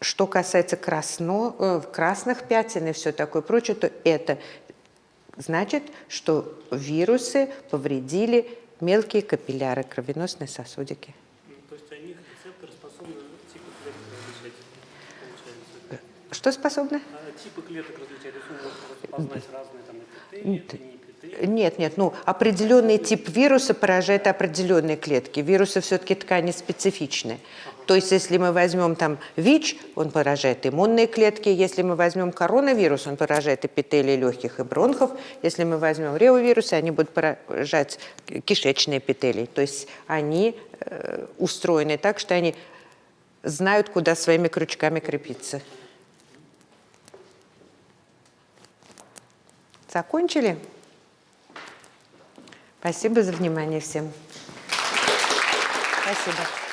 Что касается красно, э, красных пятен и все такое прочее, то это значит, что вирусы повредили мелкие капилляры, кровеносные сосудики.
Ну, то есть они, рецепторы, способны типы клеток различать, получается?
Что способны?
А типы клеток различать, то есть распознать разные там эпители, это не эпители.
Нет, нет, ну определенный тип вируса поражает определенные клетки. Вирусы все-таки ткани специфичны. То есть если мы возьмем там ВИЧ, он поражает иммунные клетки. Если мы возьмем коронавирус, он поражает эпителии легких и бронхов. Если мы возьмем реовирусы, они будут поражать кишечные эпителии. То есть они э, устроены так, что они знают, куда своими крючками крепиться. Закончили? Спасибо за внимание всем. Спасибо.